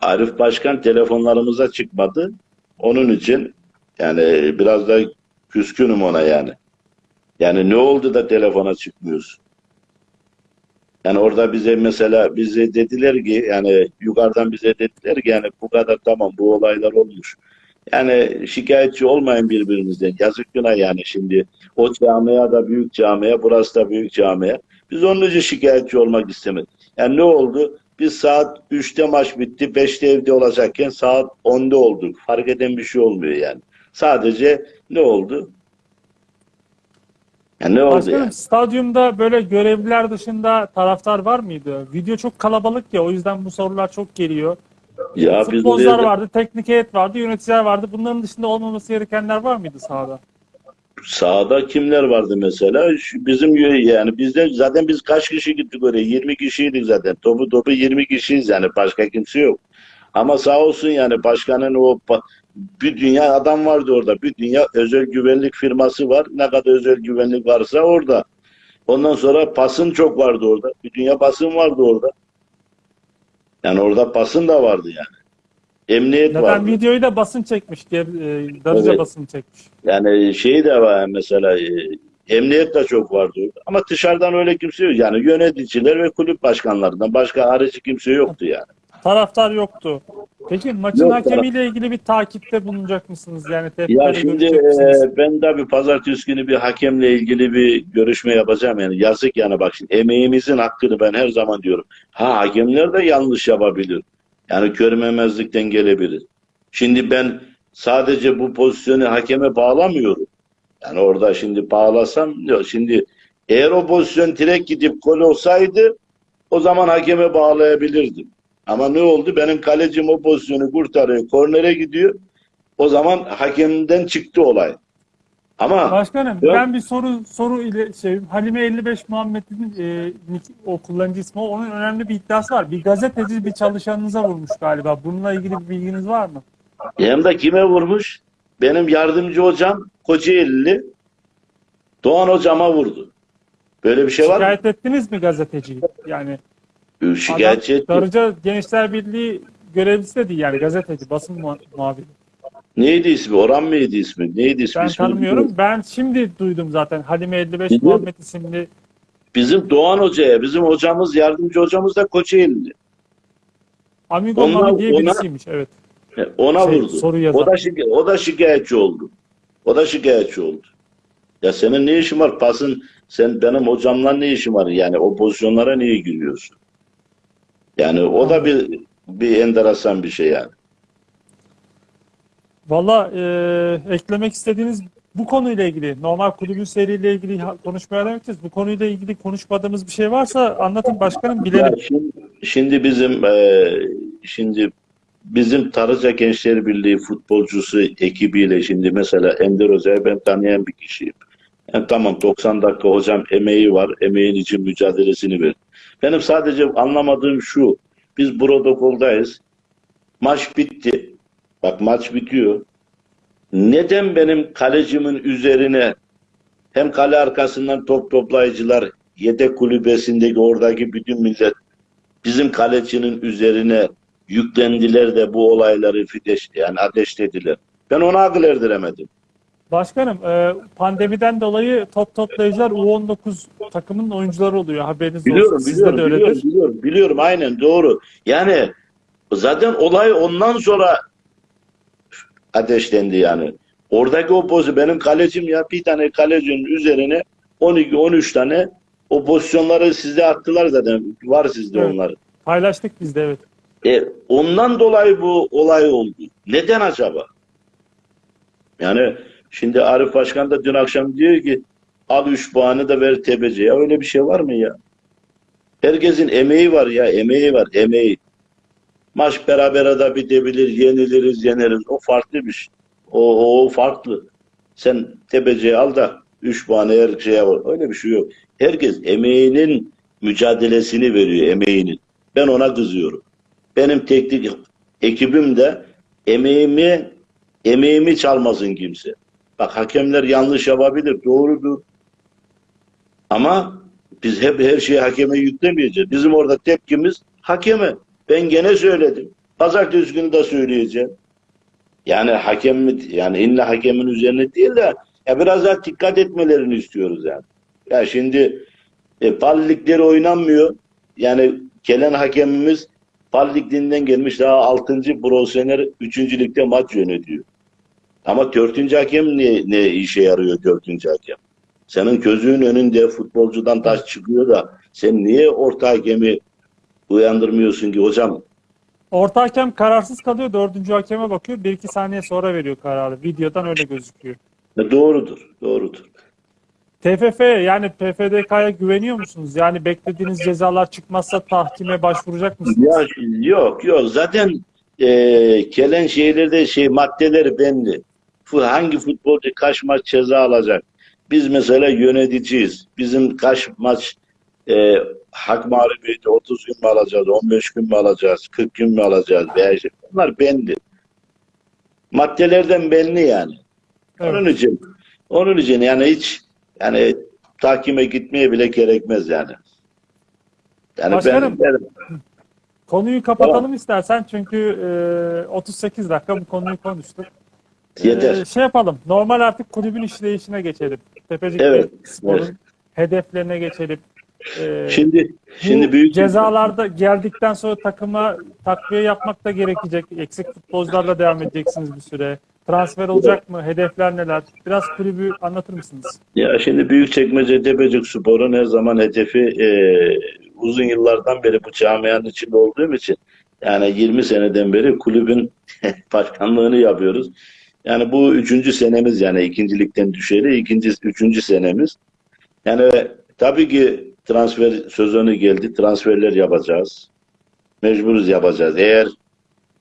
Arif Başkan telefonlarımıza çıkmadı. Onun için yani biraz da küskünüm ona yani. Yani ne oldu da telefona çıkmıyorsun? Yani orada bize mesela bize dediler ki yani yukarıdan bize dediler ki yani bu kadar tamam bu olaylar olmuş. Yani şikayetçi olmayın birbirinizden. Yazık günah yani şimdi. O camia da büyük camia, burası da büyük camia. Biz onun için şikayetçi olmak istemedik. Yani ne oldu? Biz saat 3'te maç bitti, 5'te evde olacakken saat 10'da olduk. Fark eden bir şey olmuyor yani. Sadece ne oldu? Yani ne oldu Başkanım yani? stadyumda böyle görevliler dışında taraftar var mıydı? Video çok kalabalık ya o yüzden bu sorular çok geliyor. Ya Futbolcular vardı, teknik heyet vardı, yöneticiler vardı. Bunların dışında olmaması gerekenler var mıydı sahada? Sahada kimler vardı mesela? Şu bizim yani bizde zaten biz kaç kişi gittik oraya? 20 kişiydik zaten. Topu topu 20 kişiyiz yani başka kimse yok. Ama sağ olsun yani başkanın o bir dünya adam vardı orada. Bir dünya özel güvenlik firması var. Ne kadar özel güvenlik varsa orada. Ondan sonra pasın çok vardı orada. Bir dünya basın vardı orada. Yani orada basın da vardı yani. Emniyet Zaten vardı. videoyu da basın çekmiş. Ger- e, Darıca Evet. basın çekmiş. Yani şey de var mesela e, emniyet de çok vardı. Ama dışarıdan öyle kimse yok. Yani yöneticiler ve kulüp başkanlarından başka harici kimse yoktu yani. Taraftar yoktu. Peki maçın Yok, hakemiyle ilgili bir takipte bulunacak mısınız? Yani Ya şimdi görecek misiniz? e, ben de bir pazartesi günü bir hakemle ilgili bir görüşme yapacağım yani. Yazık yani bak şimdi emeğimizin hakkını ben her zaman diyorum. Ha hakemler de yanlış yapabilir. Yani görmemezlikten gelebilir. Şimdi ben sadece bu pozisyonu hakeme bağlamıyorum. Yani orada şimdi bağlasam yok. Şimdi eğer o pozisyon direkt gidip gol olsaydı o zaman hakeme bağlayabilirdim. Ama ne oldu? Benim kalecim o pozisyonu kurtarıyor. Kornere gidiyor. O zaman hakemden çıktı olay. Ama Başkanım Yok. ben bir soru soru ile şey Halime 55 Muhammed'in e, o kullanıcı ismi onun önemli bir iddiası var. Bir gazeteci bir çalışanınıza vurmuş galiba. Bununla ilgili bir bilginiz var mı? hem de kime vurmuş? Benim yardımcı hocam Kocaeli'li Doğan hocama vurdu. Böyle bir şey var mı? Şikayet ettiniz mi gazeteciyi? Yani Şikayetçi adam. Darıca Gençler Birliği görevlisi de değil yani gazeteci, basın muha- muhabiri. Neydi ismi? Orhan mıydı ismi? Neydi ismi? Ben İsmini tanımıyorum. bilmiyorum. Ben şimdi duydum zaten Halime 55 Biliyorum. Muhammed isimli Bizim Doğan Hoca'ya, bizim hocamız, yardımcı hocamız da Kocaeli'li. Amigo Onlar- Mami diye ona- birisiymiş. Evet. Ona Şey, vurdu. soru yazan. O da, şika- o da şikayetçi oldu. O da şikayetçi oldu. Ya senin ne işin var? Pasın sen benim hocamla ne işin var? Yani o pozisyonlara niye giriyorsun? Yani o da bir bir enteresan bir şey yani. Valla e, eklemek istediğiniz bu konuyla ilgili, normal kulübün seriyle ilgili konuşmaya devam edeceğiz. Bu konuyla ilgili konuşmadığımız bir şey varsa anlatın başkanım Ya bilelim. şimdi, şimdi bizim eee, şimdi bizim Tarıca Gençler Birliği futbolcusu ekibiyle şimdi mesela Ender Özer'i ben tanıyan bir kişiyim. Yani tamam 90 dakika hocam emeği var. Emeğin için mücadelesini ver. Benim sadece anlamadığım şu. Biz protokoldayız. Maç bitti. Bak maç bitiyor. Neden benim kalecimin üzerine hem kale arkasından top toplayıcılar yedek kulübesindeki oradaki bütün millet bizim kalecinin üzerine yüklendiler de bu olayları fideş, yani ateşlediler. Ben ona akıl erdiremedim. Başkanım e, pandemiden dolayı top toplayıcılar U19 takımının oyuncuları oluyor. Haberiniz Biliyorum, olsun. Sizde biliyorum, de biliyorum, biliyorum, biliyorum, aynen doğru. Yani zaten olay ondan sonra ateşlendi yani. Oradaki o pozisyon, benim kalecim ya bir tane kalecinin üzerine 12-13 tane o pozisyonları sizde attılar zaten. Var sizde Evet. onlar. Paylaştık biz de evet. E, ondan dolayı bu olay oldu. Neden acaba? Yani şimdi Arif Başkan da dün akşam diyor ki al 3 puanı da ver TBC. Ya öyle bir şey var mı ya? Herkesin emeği var ya, emeği var, emeği. Maç berabere de bitebilir, yeniliriz, yeneriz. O farklı bir şey. O, o farklı. Sen tepeciyi al da 3 puan her şeye var. Öyle bir şey yok. Herkes emeğinin mücadelesini veriyor, emeğinin. Ben ona kızıyorum. Benim teknik ekibim de emeğimi emeğimi çalmasın kimse. Bak hakemler yanlış yapabilir, doğrudur. Ama biz hep her şeyi hakeme yüklemeyeceğiz. Bizim orada tepkimiz hakeme. Ben gene söyledim. Pazartesi günü de söyleyeceğim. Yani hakem mi, yani illa hakemin üzerine değil de ya biraz daha dikkat etmelerini istiyoruz yani. Ya şimdi e, ligleri oynanmıyor. Yani gelen hakemimiz pal liginden gelmiş daha 6. profesyonel 3. ligde maç yönetiyor. Ama 4. hakem ne, ne işe yarıyor 4. hakem? Senin gözünün önünde futbolcudan taş çıkıyor da sen niye orta hakemi uyandırmıyorsun ki hocam? Orta hakem kararsız kalıyor. Dördüncü hakeme bakıyor. Bir iki saniye sonra veriyor kararı. Videodan öyle gözüküyor. E, Doğrudur, doğrudur. TFF yani PFDK'ya güveniyor musunuz? Yani beklediğiniz cezalar çıkmazsa tahkime başvuracak mısınız? Ya, yok yok zaten e, gelen şeylerde şey maddeleri belli. Hangi futbolcu kaç maç ceza alacak? Biz mesela yöneticiyiz. Bizim kaç maç e, hak mağlubiyeti 30 gün mü alacağız, 15 gün mü alacağız, 40 gün mü alacağız veya işte bunlar belli. Maddelerden belli yani. Evet. Onun için onun için yani hiç yani takime gitmeye bile gerekmez yani. Yani Başkanım, ben, ben Konuyu kapatalım istersen çünkü e, 38 dakika bu konuyu konuştuk. yeter. E, şey yapalım. Normal artık kulübün işleyişine geçelim. Tepecik Evet, Spor'un evet. hedeflerine geçelim. E, Şimdi şimdi büyük cezalarda geldikten sonra takıma takviye yapmak da gerekecek. Eksik futbolcularla devam edeceksiniz bir süre. Transfer olacak mı? Hedefler neler? Biraz kulübü anlatır mısınız? Ya şimdi Büyükçekmece Tepecik Spor'un her zaman hedefi e, uzun yıllardan beri bu camianın içinde olduğum için yani 20 seneden beri kulübün [laughs] başkanlığını yapıyoruz. Yani bu üçüncü senemiz yani ikincilikten düşeli ikinci, üçüncü senemiz. Yani tabii ki transfer sezonu geldi. Transferler yapacağız. Mecburuz yapacağız. Eğer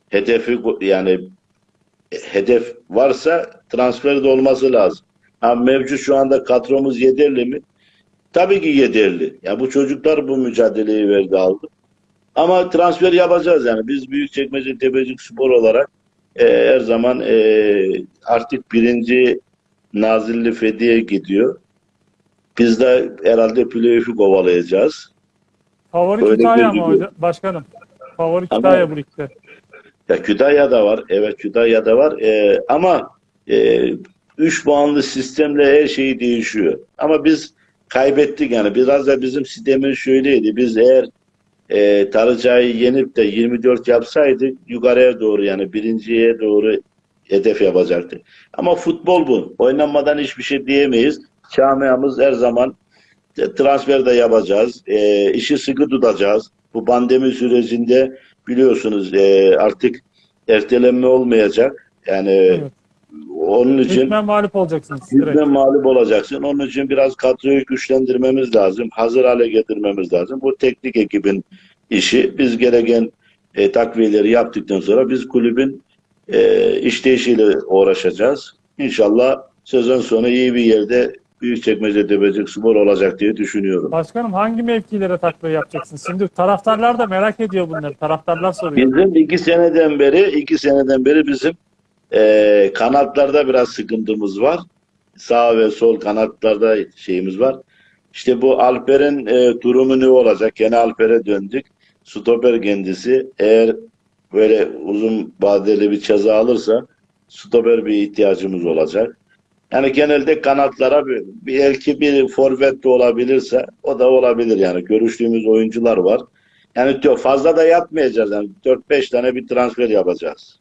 hedefi yani hedef varsa transfer de olması lazım. Ha, mevcut şu anda kadromuz yeterli mi? Tabii ki yeterli. Ya bu çocuklar bu mücadeleyi verdi aldı. Ama transfer yapacağız yani. Biz Büyükçekmece Tepecik Spor olarak e, her zaman e, artık birinci Nazilli Fethiye gidiyor. Biz de herhalde playoff'u kovalayacağız. Favori Öyle Kütahya mı hocam? Başkanım. Favori Ama- Kütahya bu ligde. Ya Kütahya'da var. Evet Kütahya'da var. Ee, ama e, 3 puanlı sistemle her şey değişiyor. Ama biz kaybettik yani. Biraz da bizim sistemimiz şöyleydi. Biz eğer e, Tarıca'yı yenip de 24 yapsaydık yukarıya doğru yani birinciye doğru hedef yapacaktık. Ama futbol bu. Oynanmadan hiçbir şey diyemeyiz. Camiamız her zaman transfer de yapacağız. E, işi sıkı tutacağız. Bu pandemi sürecinde biliyorsunuz e, artık ertelenme olmayacak. Yani Evet. onun için Hükmen mağlup olacaksınız. bizden mağlup olacaksın. Onun için biraz kadroyu güçlendirmemiz lazım. Hazır hale getirmemiz lazım. Bu teknik ekibin işi. Biz gereken e, takviyeleri yaptıktan sonra biz kulübün e, işleyişiyle uğraşacağız. İnşallah sezon sonu iyi bir yerde Büyükçekmece Tepecik Spor olacak diye düşünüyorum. Başkanım hangi mevkilere takviye yapacaksınız? Şimdi taraftarlar da merak ediyor bunları. Taraftarlar soruyor. Bizim iki seneden beri, iki seneden beri bizim e, kanatlarda biraz sıkıntımız var. Sağ ve sol kanatlarda şeyimiz var. İşte bu Alper'in e, durumu ne olacak? Gene Alper'e döndük. Stoper kendisi eğer böyle uzun vadeli bir ceza alırsa stoper bir ihtiyacımız olacak. Yani genelde kanatlara bir, bir belki bir forvet de olabilirse o da olabilir yani. Görüştüğümüz oyuncular var. Yani diyor fazla da yapmayacağız. Yani 4-5 tane bir transfer yapacağız.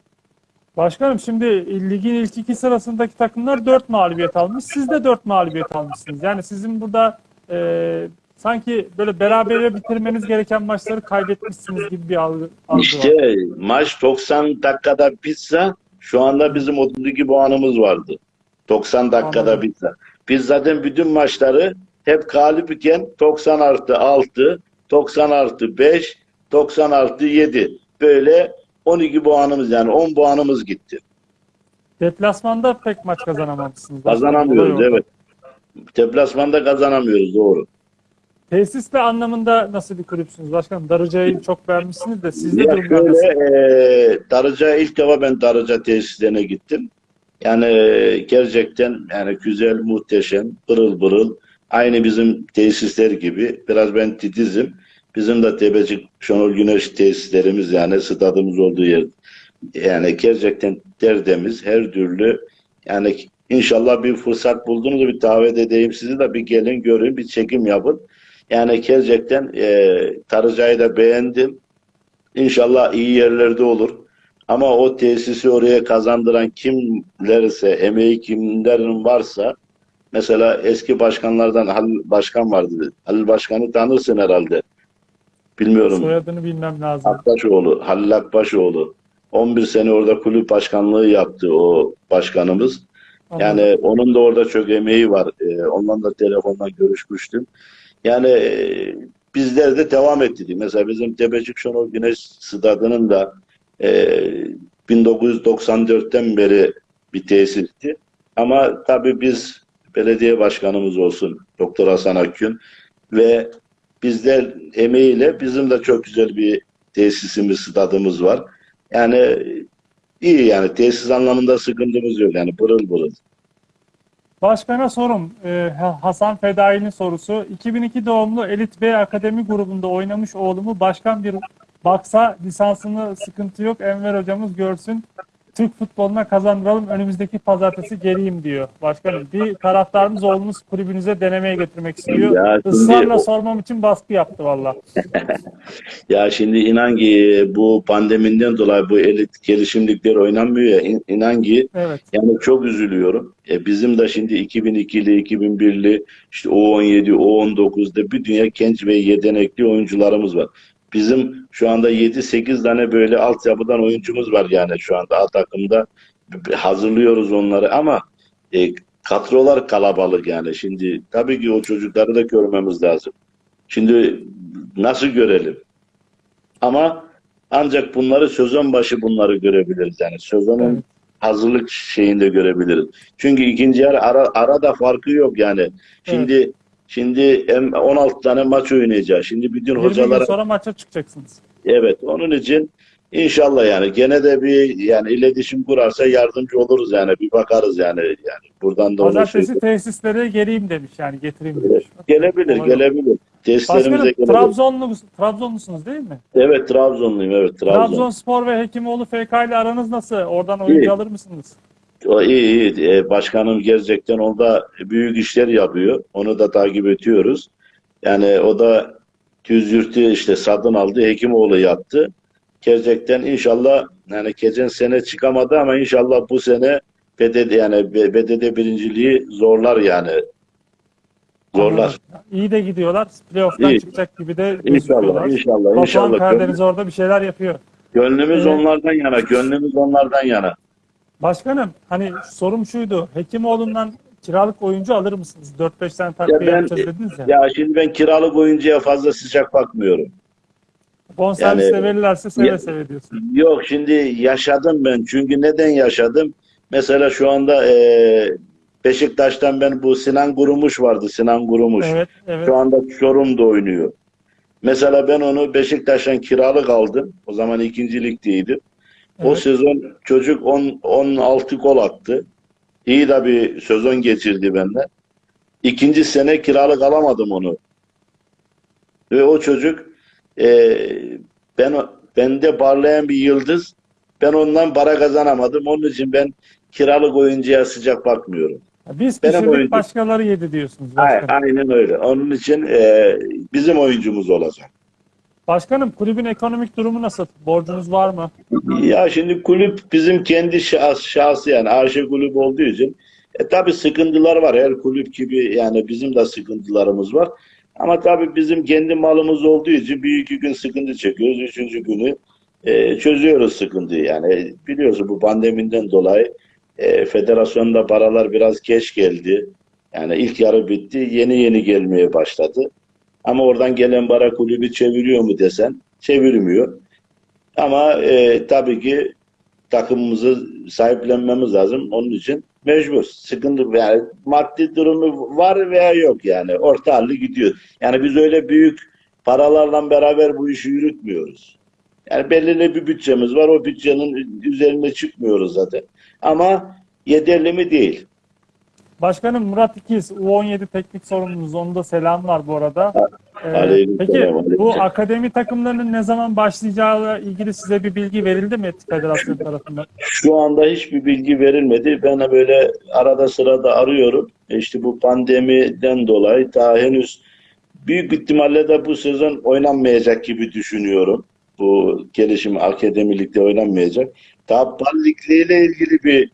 Başkanım şimdi ligin ilk iki sırasındaki takımlar 4 mağlubiyet almış. Siz de 4 mağlubiyet almışsınız. Yani sizin burada e, sanki böyle berabere bitirmeniz gereken maçları kaybetmişsiniz gibi bir algı, algı var. İşte maç 90 dakikada bitse şu anda bizim 32 puanımız vardı. 90 dakikada Anladım. bitse. Biz zaten bütün maçları hep galip iken 90 artı 6, 90 artı 5, 90 artı 7 böyle 12 puanımız yani 10 puanımız gitti. Deplasmanda pek maç kazanamamışsınız. Kazanamıyoruz evet. Deplasmanda kazanamıyoruz doğru. Tesisle anlamında nasıl bir kulüpsünüz başkanım? Darıca'yı çok beğenmişsiniz de sizde Ya durumlar nasıl? şöyle e, Darıca ilk defa ben Darıca tesislerine gittim. Yani e, gerçekten yani güzel, muhteşem, pırıl pırıl. Aynı bizim tesisler gibi. Biraz ben titizim. Bizim de Tepecik Şenol Güneş tesislerimiz yani stadımız olduğu yer. Yani gerçekten tertemiz her türlü yani inşallah bir fırsat buldunuz bir davet edeyim sizi de bir gelin görün bir çekim yapın. Yani gerçekten e, Darıca'yı da beğendim. İnşallah iyi yerlerde olur. Ama o tesisi oraya kazandıran kimlerse, emeği kimlerin varsa mesela eski başkanlardan Halil Başkan vardı. Halil Başkan'ı tanırsın herhalde. Bilmiyorum. Soyadını bilmem lazım. Akbaşoğlu, Halil Akbaşoğlu. 11 sene orada kulüp başkanlığı yaptı o başkanımız. Yani onun da orada çok emeği var. Ee, onunla da telefondan görüşmüştüm. Yani e, bizler de devam ettik. Mesela bizim Tepecik Şenol Güneş Stadı'nın da e, 1994'ten beri bir tesisti. Ama tabii biz belediye başkanımız olsun Doktor Hasan Akgün ve bizler emeğiyle bizim de çok güzel bir tesisimiz, stadımız var. Yani iyi yani tesis anlamında sıkıntımız yok yani pırıl pırıl. Başkana sorum. Ee, Ha- Hasan Fedai'nin sorusu. 2002 doğumlu Elit B Akademi grubunda oynamış oğlumu başkan bir baksa lisansını sıkıntı yok. Enver hocamız görsün. Türk futboluna kazandıralım. Önümüzdeki pazartesi geleyim diyor. Başkanım bir taraftarımız oğlunuz kulübünüze denemeye getirmek istiyor. Ya şimdi- Israrla sormam için baskı yaptı valla. [laughs] Ya şimdi inan ki bu pandemiden dolayı bu elit gelişimlikler oynanmıyor ya İn- inan ki Evet. yani çok üzülüyorum. E bizim de şimdi 2002'li 2001'li işte O17 O19'da bir dünya genç ve yetenekli oyuncularımız var. Bizim şu anda 7-8 tane böyle altyapıdan oyuncumuz var yani şu anda A takımda hazırlıyoruz onları ama e, kadrolar kalabalık yani şimdi tabii ki o çocukları da görmemiz lazım. Şimdi nasıl görelim? Ama ancak bunları sezon başı bunları görebiliriz. Yani sezonun Evet. hazırlık şeyinde görebiliriz. Çünkü ikinci yarı ara, arada farkı yok yani. Şimdi şimdi hem 16 tane maç oynayacağız. Şimdi bütün 20 gün hocalara sonra maça çıkacaksınız. evet onun için inşallah yani gene de bir yani iletişim kurarsa yardımcı oluruz yani bir bakarız yani yani buradan da Pazartesi söyleyeyim. tesislere geleyim demiş yani getireyim demiş. Gelebilir, Olabilir. gelebilir. Testlerimize Başkanım gelebilir. Trabzonlu, Trabzonlusunuz değil mi? Evet Trabzonluyum evet Trabzon. Trabzonspor ve Hekimoğlu FK ile aranız nasıl? Oradan oyuncu İyi. alır mısınız? O iyi iyi. Ee, başkanım gerçekten onda büyük işler yapıyor. Onu da takip ediyoruz. Yani o da Düzyurt'u işte satın aldı. Hekimoğlu yaptı. Gerçekten inşallah yani geçen sene çıkamadı ama inşallah bu sene BDD yani BDD birinciliği zorlar yani. Zorlar. İyi de gidiyorlar. Playoff'tan İyi. çıkacak gibi de İnşallah, inşallah, Batuhan inşallah. Karadeniz orada bir şeyler yapıyor. Gönlümüz Evet. onlardan yana, gönlümüz onlardan yana. Başkanım hani sorum şuydu. Hekimoğlu'ndan kiralık oyuncu alır mısınız? 4-5 tane takviye Ya ben- yapacağız dediniz ya. Ya şimdi ben kiralık oyuncuya fazla sıcak bakmıyorum. Bonservis yani- verirlerse seve Ya- seve diyorsun. Yok şimdi yaşadım ben. Çünkü neden yaşadım? Mesela şu anda e, Beşiktaş'tan ben bu Sinan Gurumuş vardı. Sinan Gurumuş. Evet, evet. Şu anda Çorum'da oynuyor. Mesela ben onu Beşiktaş'tan kiralık aldım. O zaman ikinci ligdeydi. O Evet. sezon çocuk 10, 16 gol attı. İyi de bir sezon geçirdi benden. İkinci sene kiralık alamadım onu. Ve o çocuk e, ben bende parlayan bir yıldız. Ben ondan para kazanamadım. Onun için ben kiralık oyuncuya sıcak bakmıyorum. Biz Benim oyuncu- başkaları yedi diyorsunuz. Başkanım. Aynen öyle. Onun için e, bizim oyuncumuz olacak. Başkanım kulübün ekonomik durumu nasıl? Borcunuz var mı? Ya şimdi kulüp bizim kendi şahs, şahsı yani AŞ kulüp olduğu için e, tabii sıkıntılar var. Her kulüp gibi yani bizim de sıkıntılarımız var. Ama tabii bizim kendi malımız olduğu için bir iki gün sıkıntı çekiyoruz. Üçüncü günü e, çözüyoruz sıkıntıyı. Yani biliyorsun bu pandemiden dolayı e, federasyonda paralar biraz geç geldi. Yani ilk yarı bitti. Yeni yeni gelmeye başladı. Ama oradan gelen para kulübü çeviriyor mu desen çevirmiyor. Ama e, tabii ki takımımızı sahiplenmemiz lazım. Onun için mecbur. Sıkıntı yani maddi durumu var veya yok yani. Orta halli gidiyor. Yani biz öyle büyük paralarla beraber bu işi yürütmüyoruz. Yani belirli bir bütçemiz var. O bütçenin üzerine çıkmıyoruz zaten. Ama yeterli mi değil. Başkanım Murat İkiz, U17 teknik sorumlumuz. Onun da selam var bu arada. Ee, Aleyküm peki selam, aleyküm bu akademi takımlarının ne zaman başlayacağıyla ilgili size bir bilgi verildi mi Federasyon [laughs] tarafından? Şu anda hiçbir bilgi verilmedi. Ben de böyle arada sırada arıyorum. E İşte bu pandemiden dolayı daha henüz büyük ihtimalle de bu sezon oynanmayacak gibi düşünüyorum. Bu gelişim akademilikte oynanmayacak. Daha Ligi'yle ilgili bir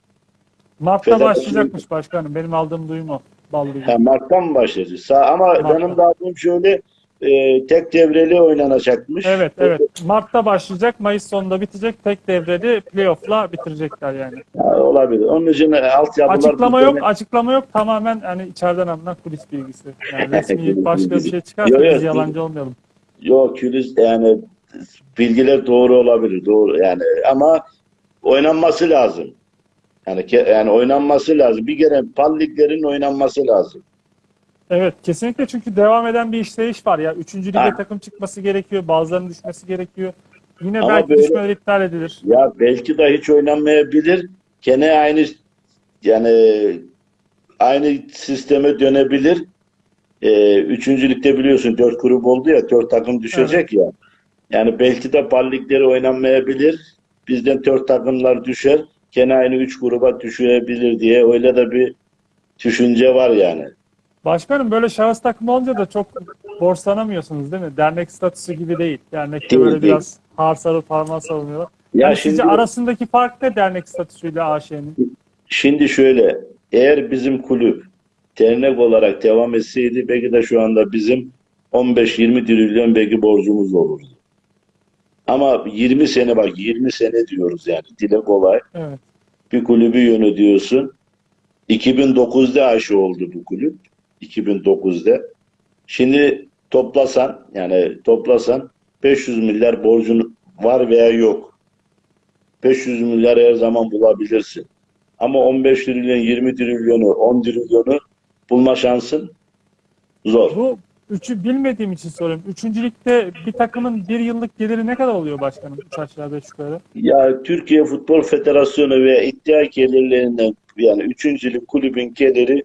Mart'ta başlayacakmış başkanım. Benim aldığım duyum o. Ballı ha, Mart'tan mı başlayacak? Sa- Ama Mart'tan. benim de aldığım şöyle e, tek devreli oynanacakmış. Evet evet. Mart'ta başlayacak. Mayıs sonunda bitecek. Tek devreli playoff'la bitirecekler yani. Ha, olabilir. Onun için e, altyapılar Açıklama yok. sene- Açıklama yok. Tamamen hani içeriden alınan kulis bilgisi. Yani [laughs] resmi başka bir şey çıkarsa biz yalancı olmayalım. Yok Külis yani bilgiler doğru olabilir doğru yani ama oynanması lazım. Yani ke- yani oynanması lazım. Bir kere pal liglerin oynanması lazım. Evet kesinlikle çünkü devam eden bir işleyiş var ya. Üçüncü lige Ha. takım çıkması gerekiyor. Bazılarının düşmesi gerekiyor. Yine Ama belki böyle- düşmeler iptal edilir. Ya belki de hiç oynanmayabilir. Gene aynı yani aynı sisteme dönebilir. Ee, üçüncü ligde biliyorsun dört grup oldu ya dört takım düşecek ya. Yani belki de pal ligleri oynanmayabilir. Bizden dört takımlar düşer. Gene aynı üç gruba düşebilir diye öyle de bir düşünce var yani. Başkanım böyle şahıs takımı olunca da çok borçlanamıyorsunuz değil mi? Dernek statüsü gibi değil. Dernekte Değil, böyle değil. biraz har sarıp parmağı savunuyorlar. Ya Yani şimdi sizce arasındaki fark ne dernek statüsüyle AŞ'nin? Şimdi şöyle, eğer bizim kulüp dernek olarak devam etseydi belki de şu anda bizim 15-20 trilyon belki borcumuz olurdu. Ama 20 sene bak 20 sene diyoruz yani dile kolay. Evet. Bir kulübü yönetiyorsun. 2009'da aşı oldu bu kulüp. 2009'da. Şimdi toplasan yani toplasan 500 milyar borcun var veya yok. 500 milyar her zaman bulabilirsin. Ama 15 trilyon, 20 trilyonu, 10 trilyonu bulma şansın zor. Bu üçü bilmediğim için soruyorum. Üçüncülükte bir takımın bir yıllık geliri ne kadar oluyor başkanım? Üç aşağı beş yukarı. Ya Türkiye Futbol Federasyonu ve iddia gelirlerinden yani üçüncülük kulübün geliri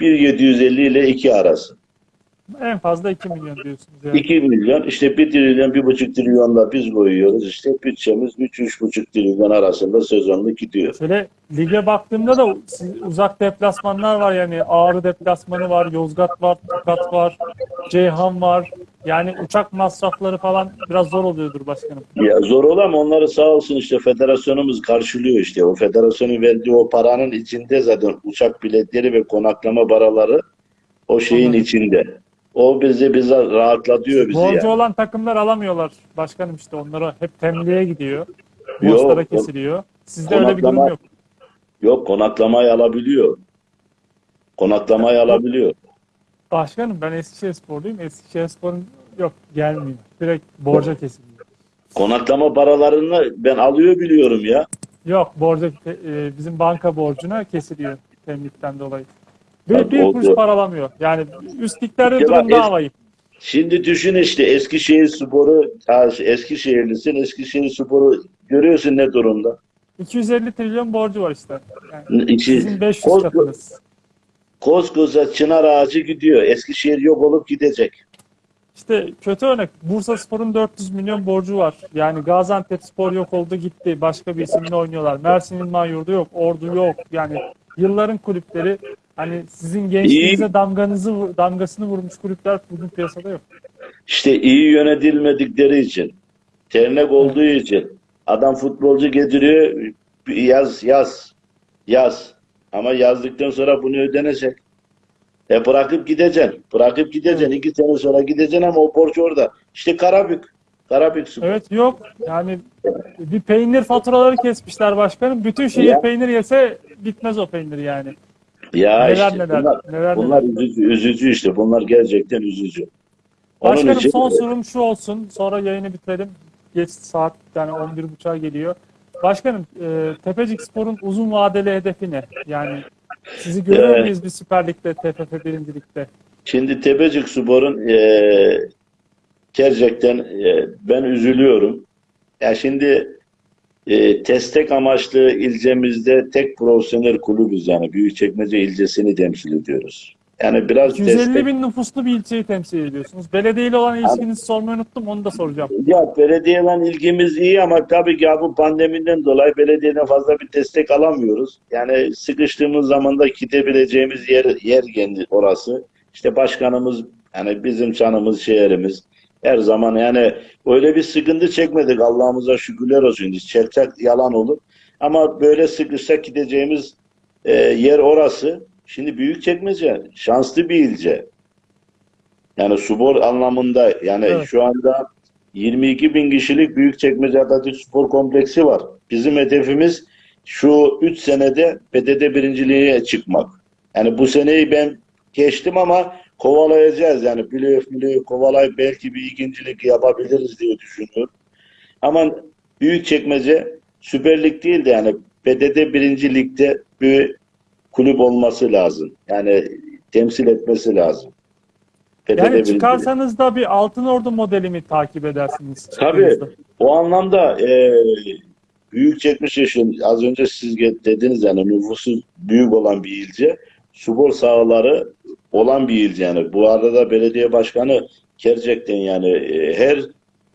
1.750 ile 2 arası. En fazla 2 milyon diyorsunuz. Yani. 2 milyon işte 1 trilyon 1,5 trilyonla biz koyuyoruz işte bütçemiz 3-3,5 trilyon arasında sezonluk gidiyor. Şöyle lige baktığımda da uzak deplasmanlar var yani Ağrı deplasmanı var, Yozgat var, Tokat var, Ceyhan var. Yani uçak masrafları falan biraz zor oluyordur başkanım. Ya zor ol ama onları sağ olsun işte federasyonumuz karşılıyor işte. O federasyonun verdiği o paranın içinde zaten uçak biletleri ve konaklama paraları o şeyin Anladım. içinde. O bizi bize rahatlatıyor bizi Borcu yani. olan takımlar alamıyorlar başkanım işte onlara hep temliğe gidiyor. Borçlara kesiliyor. Sizde öyle bir durum yok. Yok konaklamayı alabiliyor. Konaklamayı alabiliyor. Başkanım ben Eskişehir sporluyum. Eskişehir sporun yok gelmiyor. Direkt borca kesiliyor. Konaklama paralarını ben alıyor biliyorum ya. Yok borca e, bizim banka borcuna kesiliyor temlikten dolayı. Bir, bir kuruş para alamıyor. Yani üst liglerde Ya durum daha vahim. Şimdi düşün işte Eskişehir Sporu, Eskişehirlisin, Eskişehir Sporu görüyorsun ne durumda. 250 trilyon borcu var işte. Yani İçi, sizin 500 Kosko- katınız. Koskoca çınar ağacı gidiyor. Eskişehir yok olup gidecek. İşte kötü örnek. Bursa Spor'un 400 milyon borcu var. Yani Gaziantep Spor yok oldu gitti. Başka bir isimle oynuyorlar. Mersin İlman Yurdu yok. Ordu yok. Yani yılların kulüpleri hani sizin gençliğinize damganızı damgasını vurmuş kulüpler bugün piyasada yok. İşte iyi yönetilmedikleri için, ternek olduğu için adam futbolcu getiriyor, yaz yaz yaz. Ama yazdıktan sonra bunu ödenecek. E bırakıp gideceksin. Bırakıp gideceksin. İki sene sonra gideceksin ama o borç orada. İşte Karabük. Karabük Spor. Evet yok. Yani bir peynir faturaları kesmişler başkanım. Bütün şehir Ya. peynir yese bitmez o peynir yani. Ya Neler işte neler, bunlar, neler bunlar üzücü, üzücü işte. Bunlar gerçekten üzücü. Onun Başkanım için son sorum şu olsun. Sonra yayını bitirelim. geç saat yani 11.30'a geliyor. Başkanım e, Tepecik Spor'un uzun vadeli hedefi ne? Yani sizi görüyor muyuz bir Süper Lig'de, TFF 1. Lig'de? Şimdi Tepecik Spor'un eee gerçekten eee, ben üzülüyorum. Ya şimdi eee testek amaçlı ilçemizde tek profesyonel kulübüz yani Büyükçekmece ilçesini temsil ediyoruz. Yani biraz 250 destek bin nüfuslu bir ilçeyi temsil ediyorsunuz. Belediyeyle olan ilişkinizi sormayı unuttum, onu da soracağım. Ya belediyeyle ilgimiz iyi ama tabii ki ya bu pandemiden dolayı belediyeden fazla bir destek alamıyoruz. Yani sıkıştığımız zaman da gidebileceğimiz yer yer kendi orası. İşte başkanımız yani bizim canımız şehrimiz her zaman yani öyle bir sıkıntı çekmedik Allah'ımıza şükürler olsun. Çelçak yalan olur. Ama böyle sıkışsak gideceğimiz e, yer orası. Şimdi Büyükçekmece şanslı bir ilçe. Yani spor anlamında yani Evet. şu anda 22 bin kişilik Büyükçekmece Atatürk Spor Kompleksi var. Bizim hedefimiz şu 3 senede PTT birinciliğe çıkmak. Yani bu seneyi ben geçtim ama kovalayacağız. Yani playoff playoff kovalayıp belki bir ikincilik yapabiliriz diye düşünüyorum. Ama Büyükçekmece Süper Lig değil de yani PTT birinci ligde bir kulüp olması lazım. Yani temsil etmesi lazım. PTT Yani çıkarsanız da bir Altın Ordu modeli mi takip edersiniz? Tabii. O anlamda e, büyük çekmiş yaşın az önce siz dediniz yani nüfusu büyük olan bir ilçe. Spor sahaları olan bir ilçe yani. Bu arada belediye başkanı gerçekten yani e, her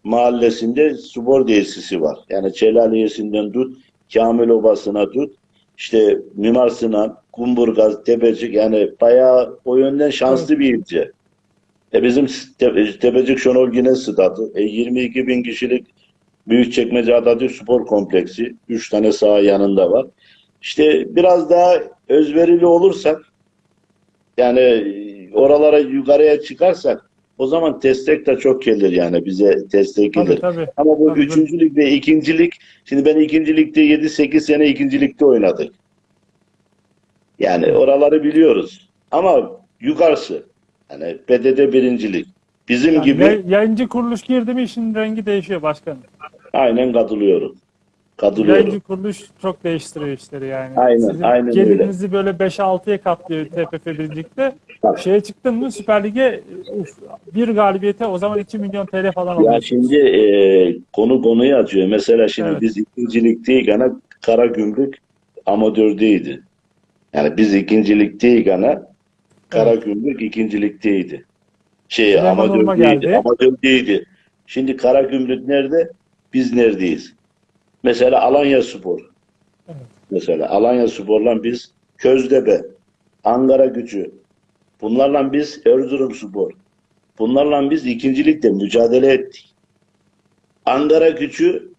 mahallesinde spor tesisi var. Yani Çelaliyesi'nden tut, Kamil Obası'na tut, işte Mimar Sinan, Kumburgaz, Tepecik yani bayağı o yönden şanslı bir ilçe. E bizim Te- Tepecik Şenol Güneş Stadı, e 22 bin kişilik Büyükçekmece Atatürk Spor Kompleksi, 3 tane saha yanında var. İşte biraz daha özverili olursak, yani oralara yukarıya çıkarsak, o zaman destek de çok gelir yani bize destek Tabii gelir. tabii. Ama bu Tabii, üçüncülük ve ikincilik, şimdi ben ikincilikte 7-8 sene ikincilikte oynadık. Yani oraları biliyoruz. Ama yukarısı, yani PTT birincilik. Bizim Yani gibi yay- yayıncı kuruluş girdi mi işin rengi değişiyor başkanım. aynen katılıyorum. Katılıyorum. Yayıncı kuruluş çok değiştiriyor işleri yani. Aynen, Sizin aynen öyle. gelirinizi böyle 5-6'ya katlıyor TFF birincilikte. Tabii. Şeye çıktın mı Süper Lig'e uf, bir galibiyete o zaman 2 milyon TL falan Ya alıyor. şimdi e, konu konuyu açıyor. Mesela şimdi Evet. biz ikincilikteyken Karagümrük amatördeydi. Yani biz ikincilikteyken Karagümrük ikincilikteydi. Şey Süleyman amatördeydi. Amatördeydi. Şimdi Karagümrük nerede? Biz neredeyiz? Mesela Alanya Spor. Evet. Mesela Alanya Spor'la biz Köztepe, Ankara Gücü. Bunlarla biz Erzurum Spor. Bunlarla biz ikincilikte mücadele ettik. Ankara Gücü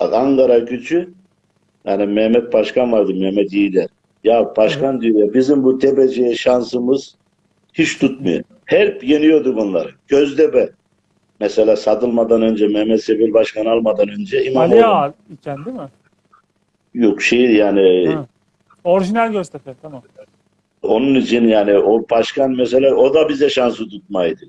Ankara Gücü yani Mehmet Başkan vardı Mehmet Yiğider. Ya başkan diyor ya bizim bu tepeciye şansımız hiç tutmuyor. Hep yeniyorduk onları. Göztepe. Mesela satılmadan önce Mehmet Sebil Başkan almadan önce Ali İmamoğlu. Ağa iken değil mi? Yok şey yani Ha. Orijinal Göztepe tamam. Onun için yani o başkan mesela o da bize şansı tutmaydı.